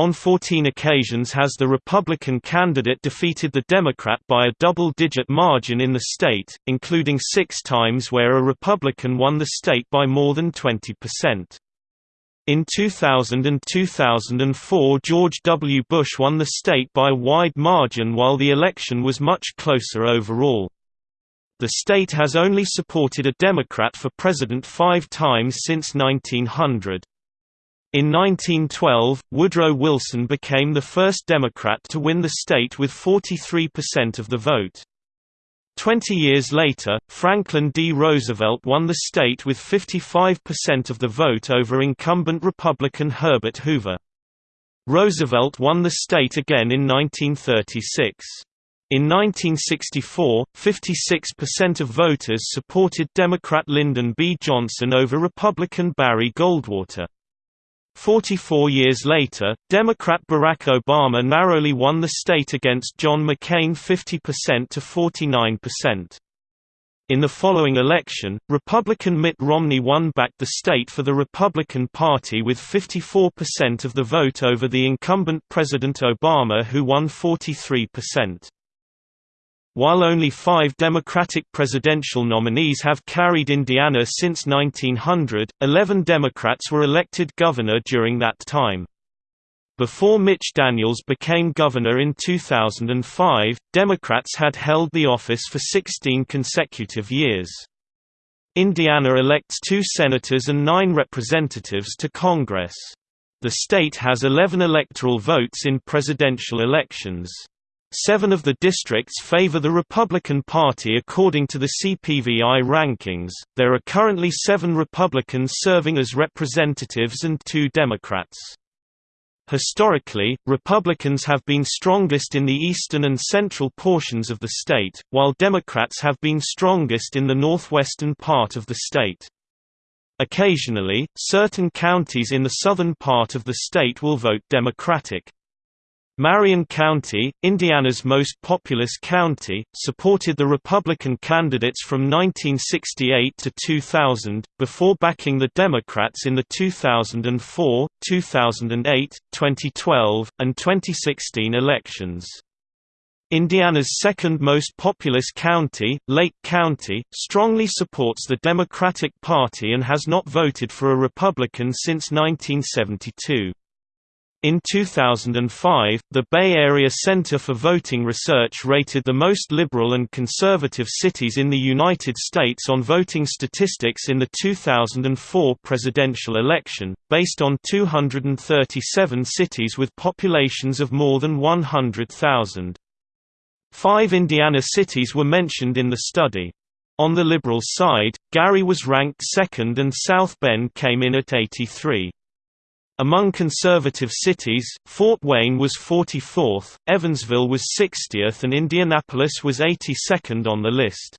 On 14 occasions has the Republican candidate defeated the Democrat by a double-digit margin in the state, including six times where a Republican won the state by more than 20%. In 2000 and 2004 George W. Bush won the state by a wide margin while the election was much closer overall. The state has only supported a Democrat for president five times since 1900. In 1912, Woodrow Wilson became the first Democrat to win the state with 43% of the vote. Twenty years later, Franklin D. Roosevelt won the state with 55% of the vote over incumbent Republican Herbert Hoover. Roosevelt won the state again in 1936. In 1964, 56% of voters supported Democrat Lyndon B. Johnson over Republican Barry Goldwater. Forty-four years later, Democrat Barack Obama narrowly won the state against John McCain 50% to 49%. In the following election, Republican Mitt Romney won back the state for the Republican Party with 54% of the vote over the incumbent President Obama who won 43%. While only five Democratic presidential nominees have carried Indiana since 1900, 11 Democrats were elected governor during that time. Before Mitch Daniels became governor in 2005, Democrats had held the office for 16 consecutive years. Indiana elects two senators and nine representatives to Congress. The state has 11 electoral votes in presidential elections. Seven of the districts favor the Republican Party according to the CPVI rankings. There are currently seven Republicans serving as representatives and two Democrats. Historically, Republicans have been strongest in the eastern and central portions of the state, while Democrats have been strongest in the northwestern part of the state. Occasionally, certain counties in the southern part of the state will vote Democratic. Marion County, Indiana's most populous county, supported the Republican candidates from 1968 to 2000, before backing the Democrats in the 2004, 2008, 2012, and 2016 elections. Indiana's second most populous county, Lake County, strongly supports the Democratic Party and has not voted for a Republican since 1972. In 2005, the Bay Area Center for Voting Research rated the most liberal and conservative cities in the United States on voting statistics in the 2004 presidential election, based on 237 cities with populations of more than 100,000. Five Indiana cities were mentioned in the study. On the liberal side, Gary was ranked second and South Bend came in at 83. Among conservative cities, Fort Wayne was 44th, Evansville was 60th and Indianapolis was 82nd on the list.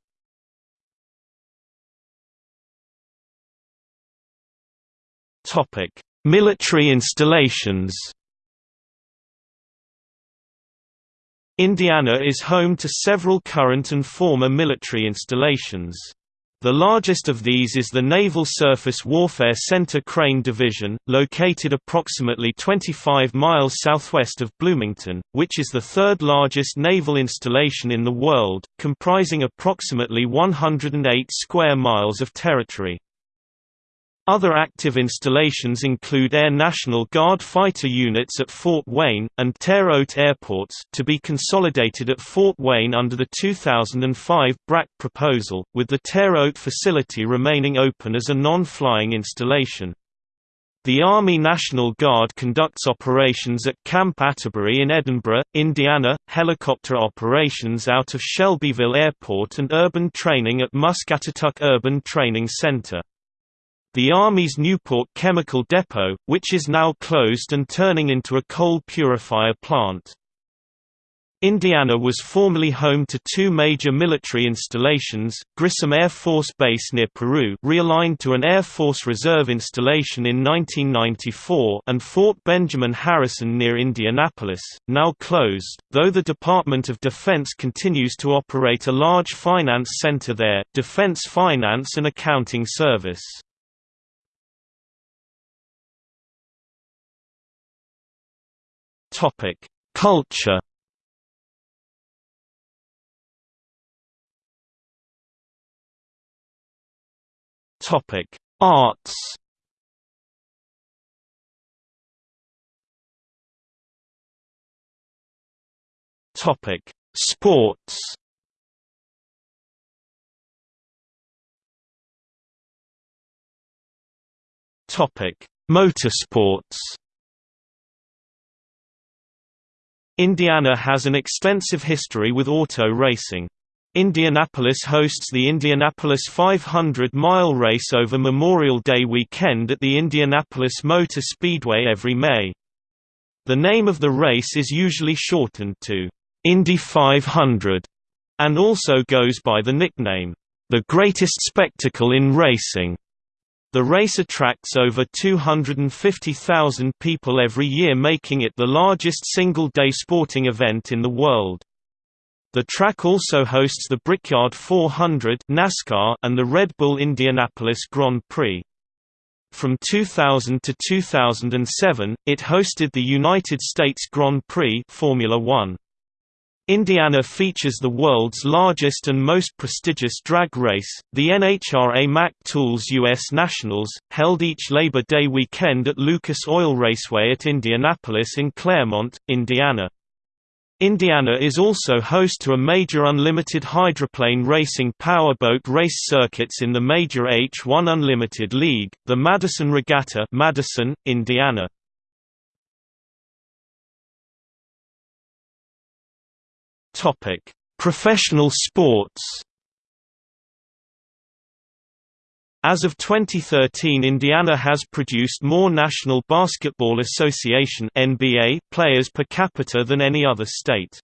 Military installations Indiana is home to several current and former military installations. The largest of these is the Naval Surface Warfare Center Crane Division, located approximately 25 miles southwest of Bloomington, which is the third largest naval installation in the world, comprising approximately 108 square miles of territory. Other active installations include Air National Guard fighter units at Fort Wayne, and Terre Haute airports to be consolidated at Fort Wayne under the 2005 BRAC proposal, with the Terre Haute facility remaining open as a non-flying installation. The Army National Guard conducts operations at Camp Atterbury in Edinburgh, Indiana, helicopter operations out of Shelbyville Airport and urban training at Muscatatuck Urban Training Center. The Army's Newport Chemical Depot, which is now closed and turning into a coal purifier plant. Indiana was formerly home to two major military installations, Grissom Air Force Base near Peru realigned to an Air Force Reserve installation in 1994 and Fort Benjamin Harrison near Indianapolis, now closed, though the Department of Defense continues to operate a large finance center there Defense Finance and Accounting Service. Topic: Culture. Topic: Arts. Topic: Sports. Topic: Motorsports. Indiana has an extensive history with auto racing. Indianapolis hosts the Indianapolis 500-mile race over Memorial Day weekend at the Indianapolis Motor Speedway every May. The name of the race is usually shortened to Indy 500 and also goes by the nickname, the greatest spectacle in racing. The race attracts over 250,000 people every year making it the largest single-day sporting event in the world. The track also hosts the Brickyard 400 NASCAR and the Red Bull Indianapolis Grand Prix. From 2000 to 2007, it hosted the United States Grand Prix Formula One. Indiana features the world's largest and most prestigious drag race, the NHRA Mack Tools U.S. Nationals, held each Labor Day weekend at Lucas Oil Raceway at Indianapolis in Clermont, Indiana. Indiana is also host to a major unlimited hydroplane racing powerboat race circuits in the major H1 Unlimited League, the Madison Regatta Madison, Indiana. Topic: Professional sports. As of 2013 Indiana has produced more National Basketball Association NBA players per capita than any other state.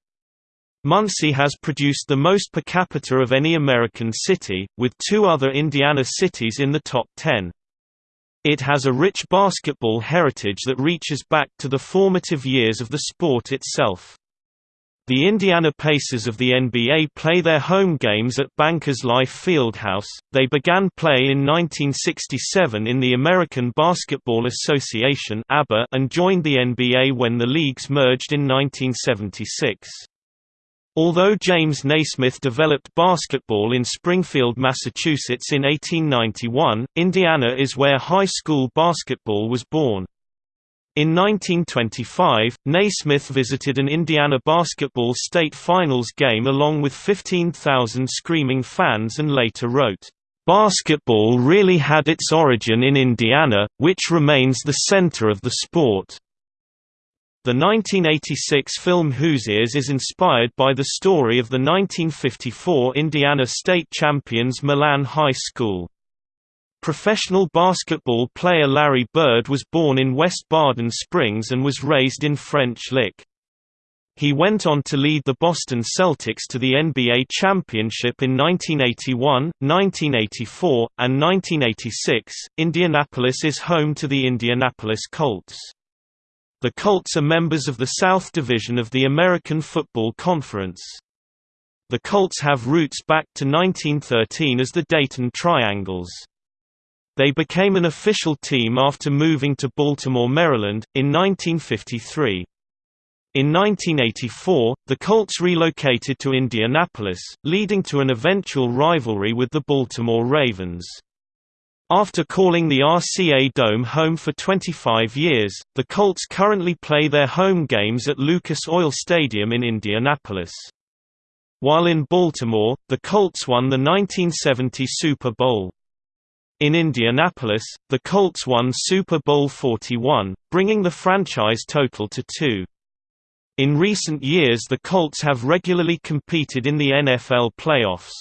Muncie has produced the most per capita of any American city, with two other Indiana cities in the top 10. It has a rich basketball heritage that reaches back to the formative years of the sport itself. The Indiana Pacers of the NBA play their home games at Bankers Life Fieldhouse. They began play in 1967 in the American Basketball Association (ABA) and joined the NBA when the leagues merged in 1976. Although James Naismith developed basketball in Springfield, Massachusetts in 1891, Indiana is where high school basketball was born. In 1925, Naismith visited an Indiana basketball state finals game along with 15,000 screaming fans and later wrote, "...basketball really had its origin in Indiana, which remains the center of the sport." The 1986 film Hoosiers is inspired by the story of the 1954 Indiana state champions Milan High School. Professional basketball player Larry Bird was born in West Baden Springs and was raised in French Lick. He went on to lead the Boston Celtics to the NBA championship in 1981, 1984, and 1986. Indianapolis is home to the Indianapolis Colts. The Colts are members of the South Division of the American Football Conference. The Colts have roots back to 1913 as the Dayton Triangles. They became an official team after moving to Baltimore, Maryland, in 1953. In 1984, the Colts relocated to Indianapolis, leading to an eventual rivalry with the Baltimore Ravens. After calling the RCA Dome home for 25 years, the Colts currently play their home games at Lucas Oil Stadium in Indianapolis. While in Baltimore, the Colts won the 1970 Super Bowl. In Indianapolis, the Colts won Super Bowl 41, bringing the franchise total to two. In recent years the Colts have regularly competed in the NFL playoffs.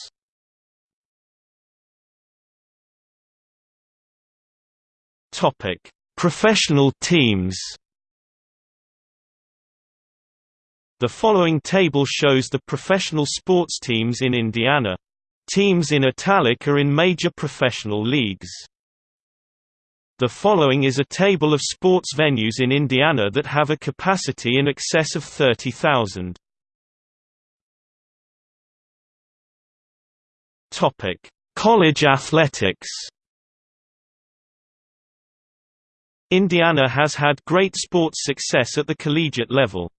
Professional teams The following table shows the professional sports teams in Indiana. Teams in italic are in major professional leagues. The following is a table of sports venues in Indiana that have a capacity in excess of 30,000. Topic: College athletics. Indiana has had great sports success at the collegiate level.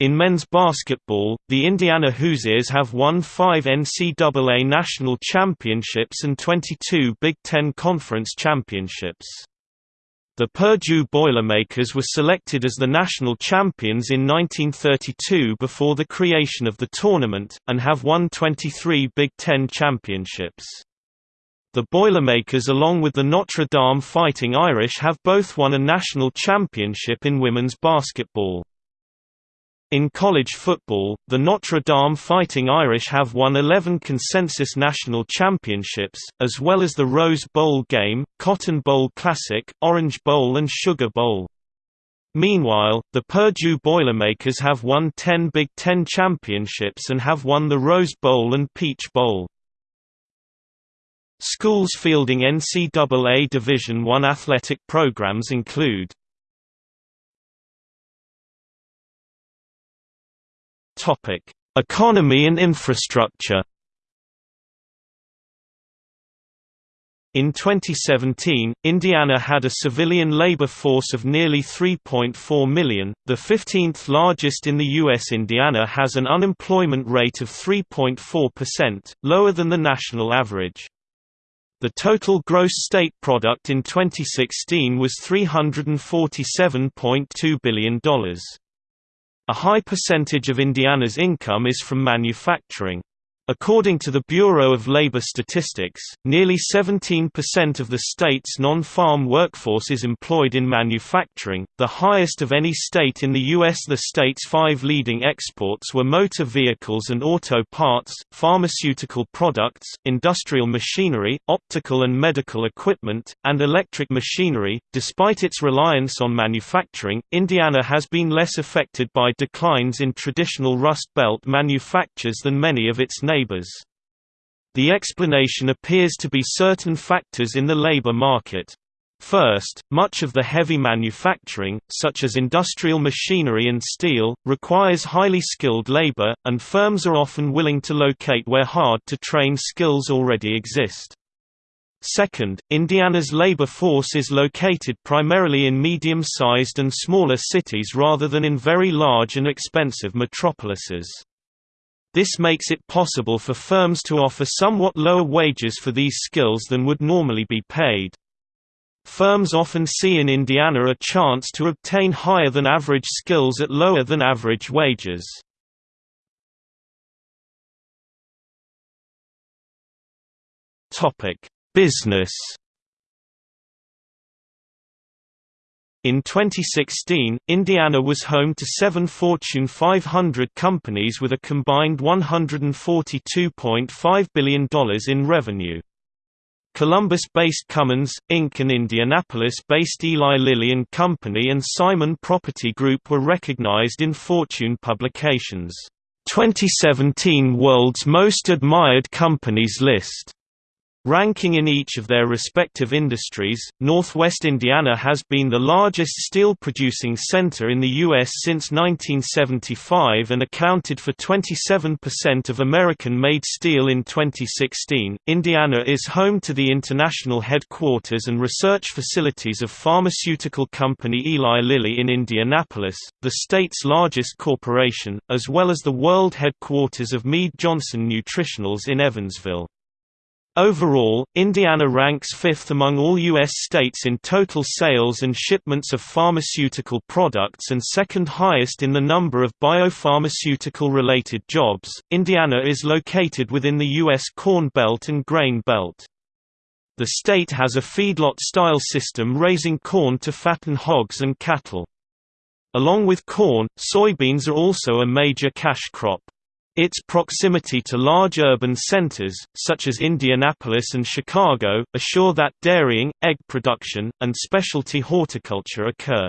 In men's basketball, the Indiana Hoosiers have won five NCAA national championships and 22 Big Ten Conference championships. The Purdue Boilermakers were selected as the national champions in 1932 before the creation of the tournament, and have won 23 Big Ten championships. The Boilermakers along with the Notre Dame Fighting Irish have both won a national championship in women's basketball. In college football, the Notre Dame Fighting Irish have won 11 consensus national championships, as well as the Rose Bowl game, Cotton Bowl Classic, Orange Bowl and Sugar Bowl. Meanwhile, the Purdue Boilermakers have won 10 Big Ten championships and have won the Rose Bowl and Peach Bowl. Schools fielding NCAA Division I athletic programs include Topic: Economy and infrastructure. In 2017, Indiana had a civilian labor force of nearly 3.4 million, the 15th largest in the U.S. Indiana has an unemployment rate of 3.4%, lower than the national average. The total gross state product in 2016 was $347.2 billion. A high percentage of Indiana's income is from manufacturing. According to the Bureau of Labor Statistics, nearly 17% of the state's non-farm workforce is employed in manufacturing, the highest of any state in the U.S. The state's five leading exports were motor vehicles and auto parts, pharmaceutical products, industrial machinery, optical and medical equipment, and electric machinery. Despite its reliance on manufacturing, Indiana has been less affected by declines in traditional Rust Belt manufactures than many of its neighbors neighbors. The explanation appears to be certain factors in the labor market. First, much of the heavy manufacturing, such as industrial machinery and steel, requires highly skilled labor, and firms are often willing to locate where hard-to-train skills already exist. Second, Indiana's labor force is located primarily in medium-sized and smaller cities rather than in very large and expensive metropolises. This makes it possible for firms to offer somewhat lower wages for these skills than would normally be paid. firms often see in Indiana a chance to obtain higher than average skills at lower than average wages. Business In 2016, Indiana was home to seven Fortune 500 companies with a combined $142.5 billion in revenue. Columbus-based Cummins, Inc. and Indianapolis-based Eli Lilly and Company and Simon Property Group were recognized in Fortune publications' 2017 World's Most Admired Companies list. Ranking in each of their respective industries, Northwest Indiana has been the largest steel-producing center in the U.S. since 1975 and accounted for 27% of American-made steel in 2016. Indiana is home to the international headquarters and research facilities of pharmaceutical company Eli Lilly in Indianapolis, the state's largest corporation, as well as the world headquarters of Mead Johnson Nutritionals in Evansville. Overall, Indiana ranks fifth among all U.S. states in total sales and shipments of pharmaceutical products and second highest in the number of biopharmaceutical related jobs. Indiana is located within the U.S. Corn Belt and Grain Belt. The state has a feedlot style system raising corn to fatten hogs and cattle. Along with corn, soybeans are also a major cash crop. Its proximity to large urban centers, such as Indianapolis and Chicago, assure that dairying, egg production, and specialty horticulture occur.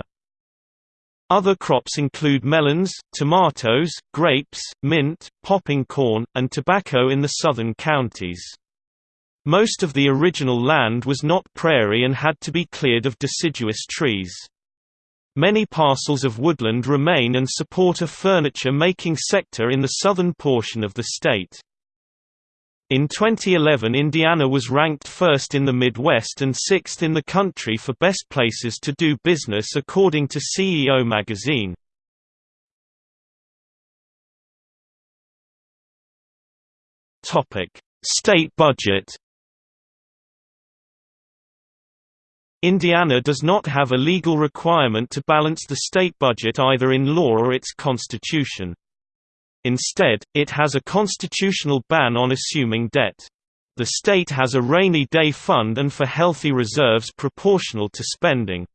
Other crops include melons, tomatoes, grapes, mint, popping corn, and tobacco in the southern counties. Most of the original land was not prairie and had to be cleared of deciduous trees. Many parcels of woodland remain and support a furniture-making sector in the southern portion of the state. In 2011 Indiana was ranked first in the Midwest and sixth in the country for best places to do business according to CEO magazine. State budget Indiana does not have a legal requirement to balance the state budget either in law or its constitution. Instead, it has a constitutional ban on assuming debt. The state has a rainy day fund and for healthy reserves proportional to spending.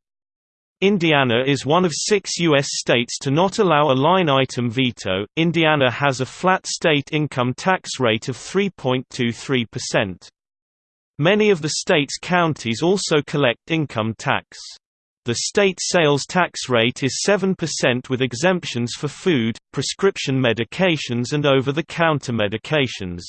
Indiana is one of six U.S. states to not allow a line item veto. Indiana has a flat state income tax rate of 3.23%. Many of the state's counties also collect income tax. The state sales tax rate is 7% with exemptions for food, prescription medications and over-the-counter medications.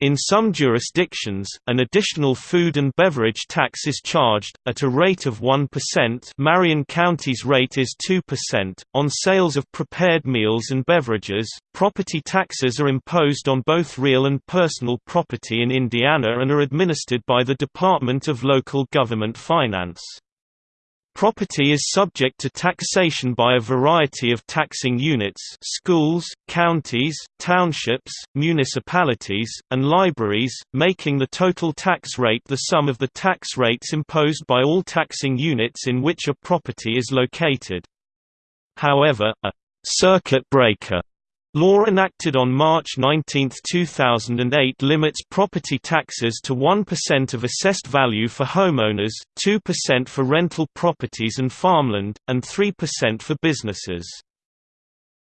In some jurisdictions, an additional food and beverage tax is charged, at a rate of 1% Marion County's rate is 2%. On sales of prepared meals and beverages, property taxes are imposed on both real and personal property in Indiana and are administered by the Department of Local Government Finance. Property is subject to taxation by a variety of taxing units schools, counties, townships, municipalities, and libraries, making the total tax rate the sum of the tax rates imposed by all taxing units in which a property is located. However, a «circuit breaker» Law enacted on March 19, 2008 limits property taxes to 1% of assessed value for homeowners, 2% for rental properties and farmland, and 3% for businesses.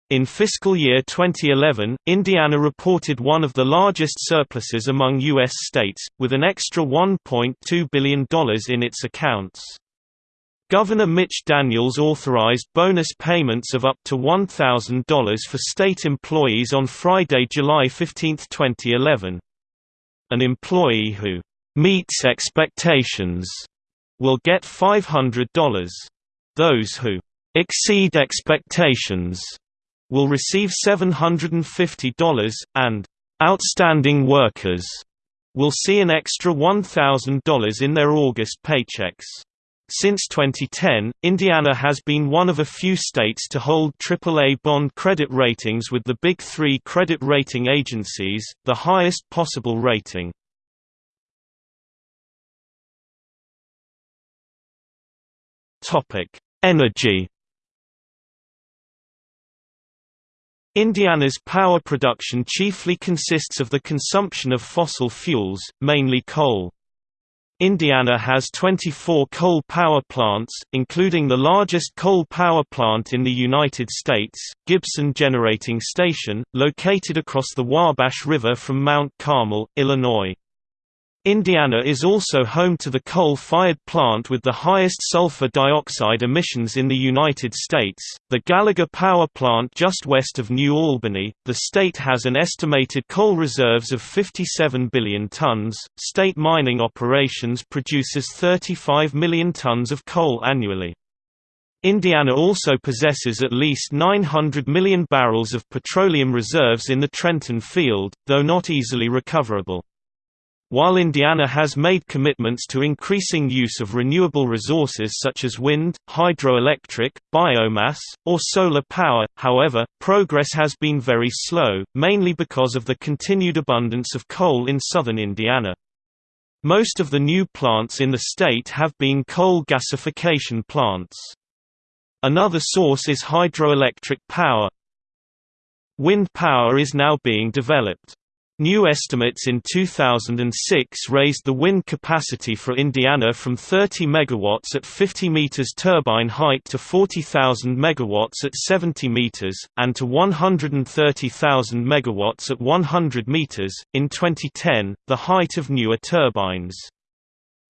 In fiscal year 2011, Indiana reported one of the largest surpluses among U.S. states, with an extra $1.2 billion in its accounts. Governor Mitch Daniels authorized bonus payments of up to $1,000 for state employees on Friday, July 15, 2011. An employee who meets expectations will get $500. Those who exceed expectations will receive $750, and outstanding workers will see an extra $1,000 in their August paychecks. Since 2010, Indiana has been one of a few states to hold AAA bond credit ratings with the Big Three credit rating agencies, the highest possible rating. Energy Indiana's power production chiefly consists of the consumption of fossil fuels, mainly coal. Indiana has 24 coal power plants, including the largest coal power plant in the United States, Gibson Generating Station, located across the Wabash River from Mount Carmel, Illinois. Indiana is also home to the coal-fired plant with the highest sulfur dioxide emissions in the United States, the Gallagher Power Plant just west of New Albany. The state has an estimated coal reserves of 57 billion tons. State mining operations produces 35 million tons of coal annually. Indiana also possesses at least 900 million barrels of petroleum reserves in the Trenton field, though not easily recoverable. While Indiana has made commitments to increasing use of renewable resources such as wind, hydroelectric, biomass, or solar power, however, progress has been very slow, mainly because of the continued abundance of coal in southern Indiana. Most of the new plants in the state have been coal gasification plants. Another source is hydroelectric power. Wind power is now being developed. New estimates in 2006 raised the wind capacity for Indiana from 30 MW at 50 meters turbine height to 40,000 MW at 70 meters, and to 130,000 MW at 100 meters. In 2010, the height of newer turbines.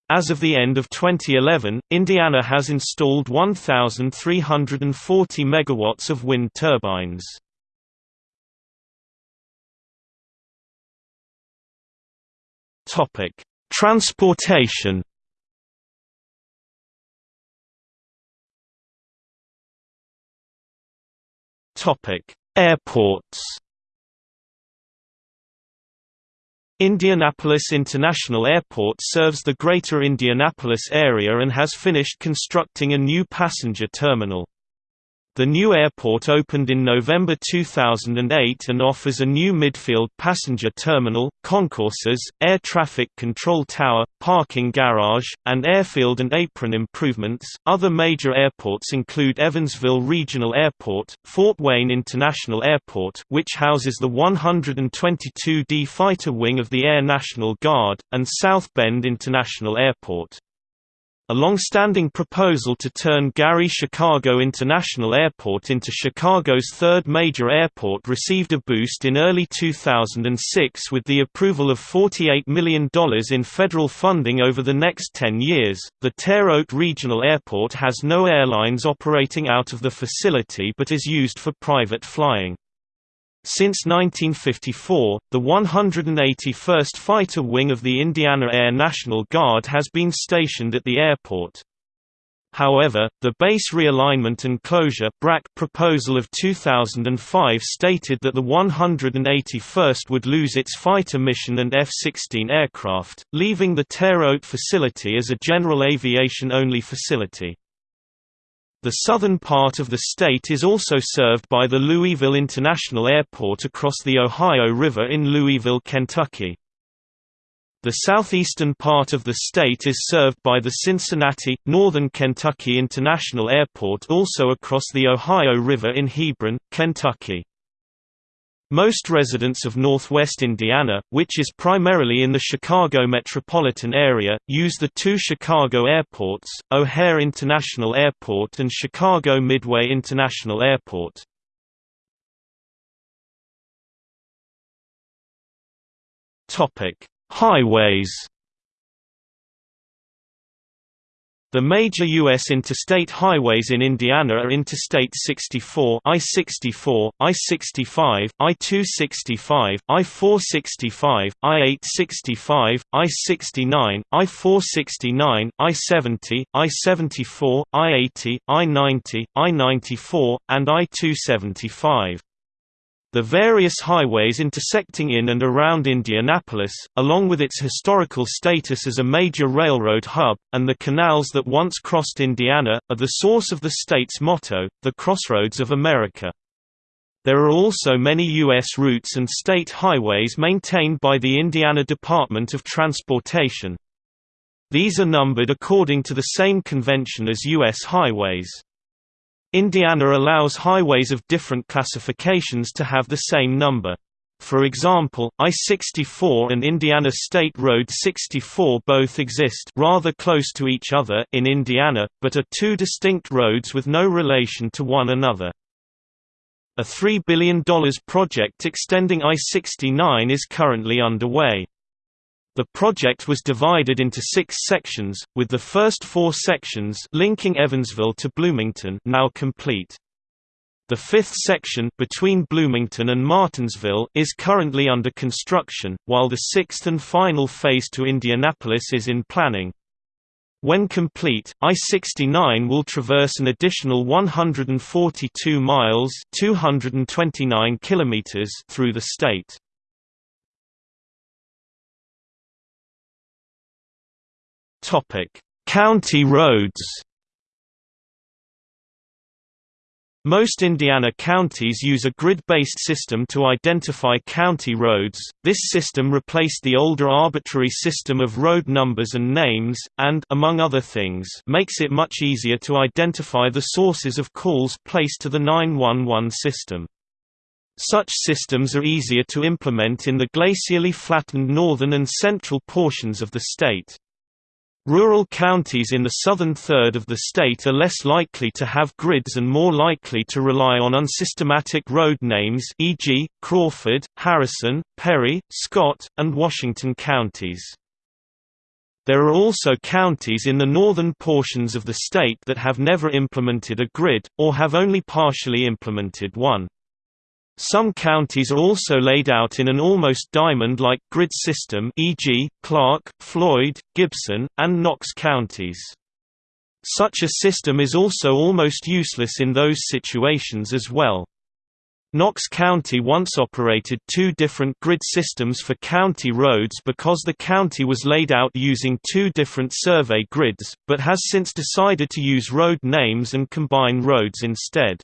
As of the end of 2011, Indiana has installed 1,340 MW of wind turbines. Topic: Transportation. Topic: Airports. Indianapolis International Airport serves the greater Indianapolis area and has finished constructing a new passenger terminal. The new airport opened in November 2008 and offers a new midfield passenger terminal, concourses, air traffic control tower, parking garage, and airfield and apron improvements. Other major airports include Evansville Regional Airport, Fort Wayne International Airport, which houses the 122d Fighter Wing of the Air National Guard, and South Bend International Airport. A long-standing proposal to turn Gary Chicago International Airport into Chicago's third major airport received a boost in early 2006 with the approval of $48 million in federal funding over the next 10 years. The Terre Haute Regional Airport has no airlines operating out of the facility but is used for private flying. Since 1954, the 181st Fighter Wing of the Indiana Air National Guard has been stationed at the airport. However, the base realignment and closure proposal of 2005 stated that the 181st would lose its fighter mission and F-16 aircraft, leaving the Terre Haute facility as a general aviation-only facility. The southern part of the state is also served by the Louisville International Airport across the Ohio River in Louisville, Kentucky. The southeastern part of the state is served by the Cincinnati, Northern Kentucky International Airport also across the Ohio River in Hebron, Kentucky. Most residents of northwest Indiana, which is primarily in the Chicago metropolitan area, use the two Chicago airports, O'Hare International Airport and Chicago Midway International Airport. Highways The major U.S. interstate highways in Indiana are Interstate 64 I-64, I-65, I-265, I-465, I-865, I-69, I-469, I-70, I-74, I-80, I-90, I-94, and I-275. The various highways intersecting in and around Indianapolis, along with its historical status as a major railroad hub, and the canals that once crossed Indiana, are the source of the state's motto, the Crossroads of America. There are also many U.S. routes and state highways maintained by the Indiana Department of Transportation. These are numbered according to the same convention as U.S. highways. Indiana allows highways of different classifications to have the same number. For example, I-64 and Indiana State Road 64 both exist rather close to each other in Indiana, but are two distinct roads with no relation to one another. A $3 billion project extending I-69 is currently underway. The project was divided into six sections, with the first four sections linking Evansville to Bloomington now complete. The fifth section between Bloomington and Martinsville is currently under construction, while the sixth and final phase to Indianapolis is in planning. When complete, I-69 will traverse an additional 142 miles 229 kilometers through the state. Topic: County roads. Most Indiana counties use a grid-based system to identify county roads. This system replaced the older arbitrary system of road numbers and names and among other things, makes it much easier to identify the sources of calls placed to the 911 system. Such systems are easier to implement in the glacially flattened northern and central portions of the state. Rural counties in the southern third of the state are less likely to have grids and more likely to rely on unsystematic road names e.g., Crawford, Harrison, Perry, Scott, and Washington counties. There are also counties in the northern portions of the state that have never implemented a grid, or have only partially implemented one. Some counties are also laid out in an almost diamond-like grid system e.g., Clark, Floyd, Gibson, and Knox counties. Such a system is also almost useless in those situations as well. Knox County once operated two different grid systems for county roads because the county was laid out using two different survey grids, but has since decided to use road names and combine roads instead.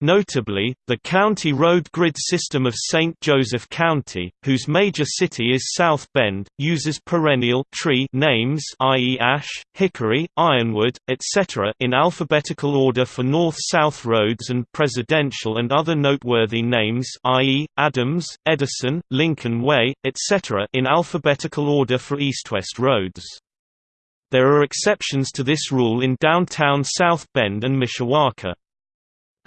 Notably, the county road grid system of St. Joseph County, whose major city is South Bend, uses perennial tree names i.e. ash, hickory, ironwood, etc. in alphabetical order for north-south roads and presidential and other noteworthy names i.e. Adams, Edison, Lincoln Way, etc. in alphabetical order for east-west roads. There are exceptions to this rule in downtown South Bend and Mishawaka.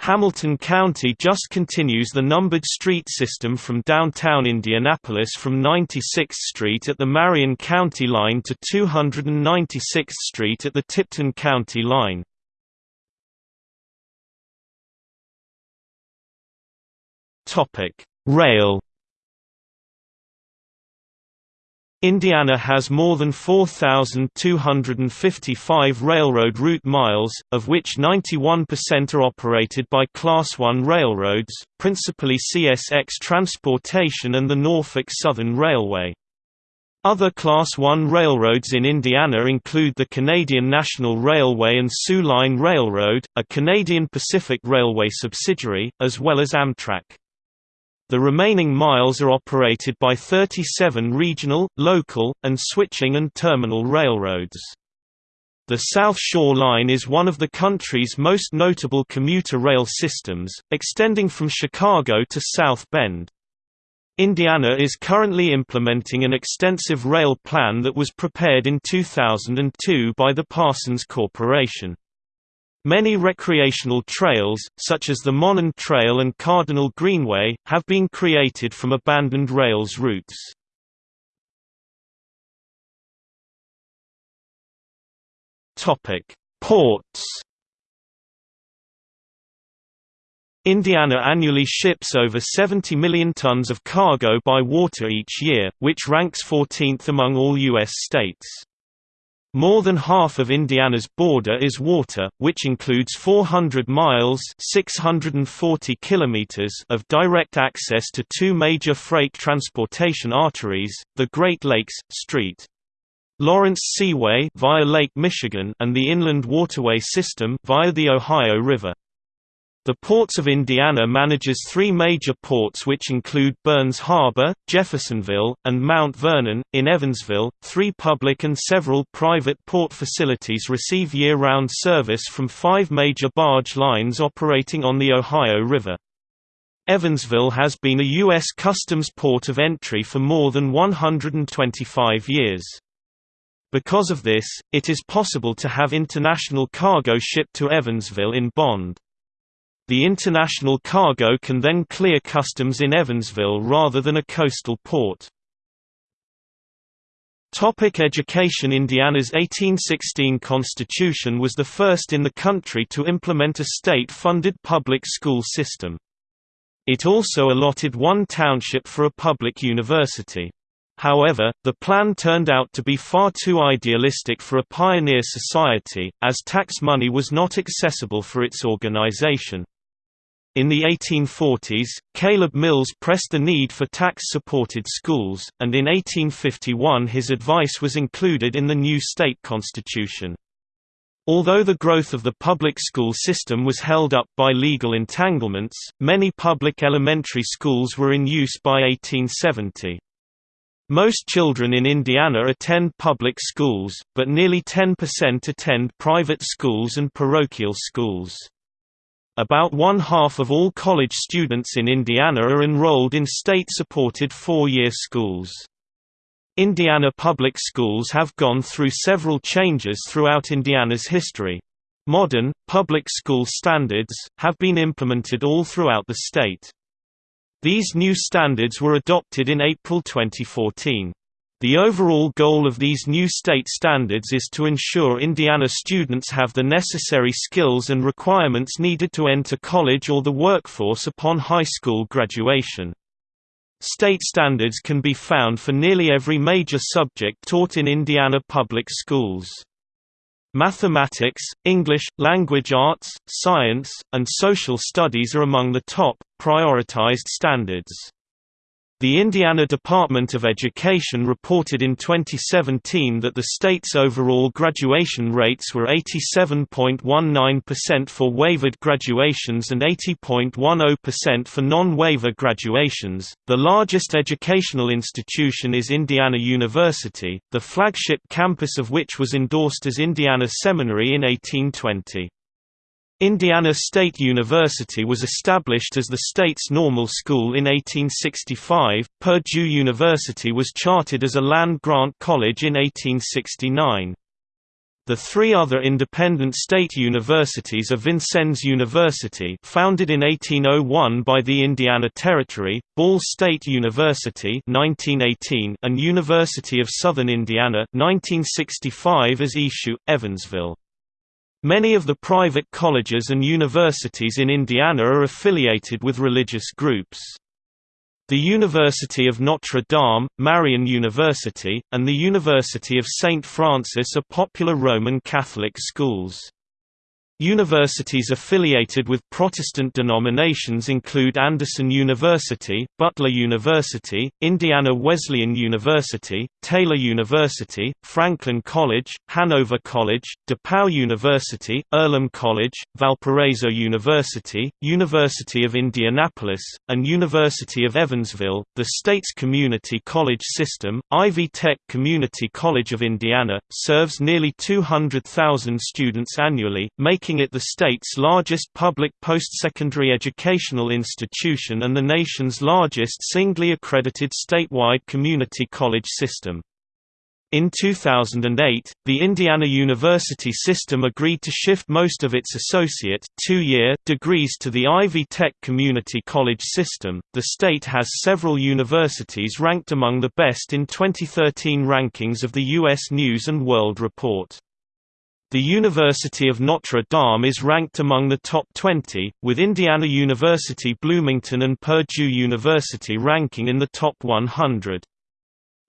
Hamilton County just continues the numbered street system from downtown Indianapolis from 96th Street at the Marion County line to 296th Street at the Tipton County line. Rail Indiana has more than 4,255 railroad route miles, of which 91% are operated by Class I railroads, principally CSX Transportation and the Norfolk Southern Railway. Other Class I railroads in Indiana include the Canadian National Railway and Soo Line Railroad, a Canadian Pacific Railway subsidiary, as well as Amtrak. The remaining miles are operated by 37 regional, local, and switching and terminal railroads. The South Shore Line is one of the country's most notable commuter rail systems, extending from Chicago to South Bend. Indiana is currently implementing an extensive rail plan that was prepared in 2002 by the Parsons Corporation. Many recreational trails, such as the Monon Trail and Cardinal Greenway, have been created from abandoned rails routes. Ports Indiana annually ships over 70 million tons of cargo by water each year, which ranks 14th among all U.S. states. More than half of Indiana's border is water, which includes 400 miles (640 kilometers) of direct access to two major freight transportation arteries: the Great Lakes St. Lawrence Seaway via Lake Michigan and the Inland Waterway System via the Ohio River. The Ports of Indiana manages three major ports which include Burns Harbor, Jeffersonville, and Mount Vernon. In Evansville, three public and several private port facilities receive year-round service from five major barge lines operating on the Ohio River. Evansville has been a U.S. Customs port of entry for more than 125 years. Because of this, it is possible to have international cargo shipped to Evansville in bond. The international cargo can then clear customs in Evansville rather than a coastal port. Topic education Indiana's 1816 Constitution was the first in the country to implement a state-funded public school system. It also allotted one township for a public university. However, the plan turned out to be far too idealistic for a pioneer society, as tax money was not accessible for its organization. In the 1840s, Caleb Mills pressed the need for tax-supported schools, and in 1851 his advice was included in the new state constitution. Although the growth of the public school system was held up by legal entanglements, many public elementary schools were in use by 1870. Most children in Indiana attend public schools, but nearly 10% attend private schools and parochial schools. About one-half of all college students in Indiana are enrolled in state-supported four-year schools. Indiana public schools have gone through several changes throughout Indiana's history. Modern, public school standards, have been implemented all throughout the state. These new standards were adopted in April 2014. The overall goal of these new state standards is to ensure Indiana students have the necessary skills and requirements needed to enter college or the workforce upon high school graduation. State standards can be found for nearly every major subject taught in Indiana public schools. Mathematics, English, language arts, science, and social studies are among the top, prioritized standards. The Indiana Department of Education reported in 2017 that the state's overall graduation rates were 87.19% for waivered graduations and 80.10% for non-waiver graduations. The largest educational institution is Indiana University, the flagship campus of which was endorsed as Indiana Seminary in 1820. Indiana State University was established as the state's normal school in 1865. Purdue University was chartered as a land-grant college in 1869. The three other independent state universities are Vincennes University founded in 1801 by the Indiana Territory, Ball State University 1918 and University of Southern Indiana 1965 as ESU, Evansville. Many of the private colleges and universities in Indiana are affiliated with religious groups. The University of Notre Dame, Marian University, and the University of St. Francis are popular Roman Catholic schools. Universities affiliated with Protestant denominations include Anderson University, Butler University, Indiana Wesleyan University, Taylor University, Franklin College, Hanover College, DePauw University, Earlham College, Valparaiso University, University of Indianapolis, and University of Evansville. The state's community college system, Ivy Tech Community College of Indiana, serves nearly 200,000 students annually, making making it the state's largest public post-secondary educational institution and the nation's largest singly accredited statewide community college system. In 2008, the Indiana University system agreed to shift most of its associate two-year degrees to the Ivy Tech Community College system. The state has several universities ranked among the best in 2013 rankings of the US News and World Report. The University of Notre Dame is ranked among the top 20, with Indiana University Bloomington and Purdue University ranking in the top 100.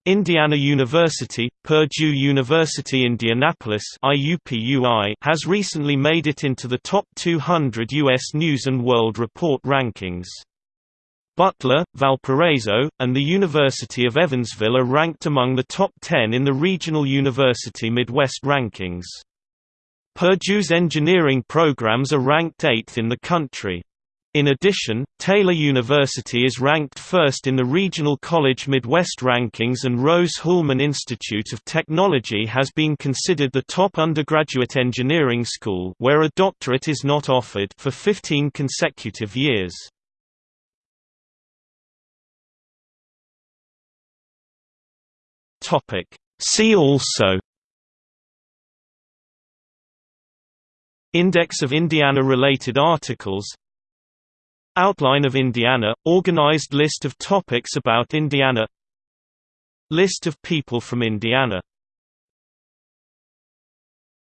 Indiana University, Purdue University Indianapolis has recently made it into the top 200 U.S. News & World Report rankings. Butler, Valparaiso, and the University of Evansville are ranked among the top 10 in the Regional University Midwest rankings. Purdue's engineering programs are ranked 8th in the country. In addition, Taylor University is ranked first in the Regional College Midwest rankings and Rose-Hulman Institute of Technology has been considered the top undergraduate engineering school where a doctorate is not offered for 15 consecutive years. See also Index of Indiana-related articles. Outline of Indiana – Organized list of topics about Indiana. List of people from Indiana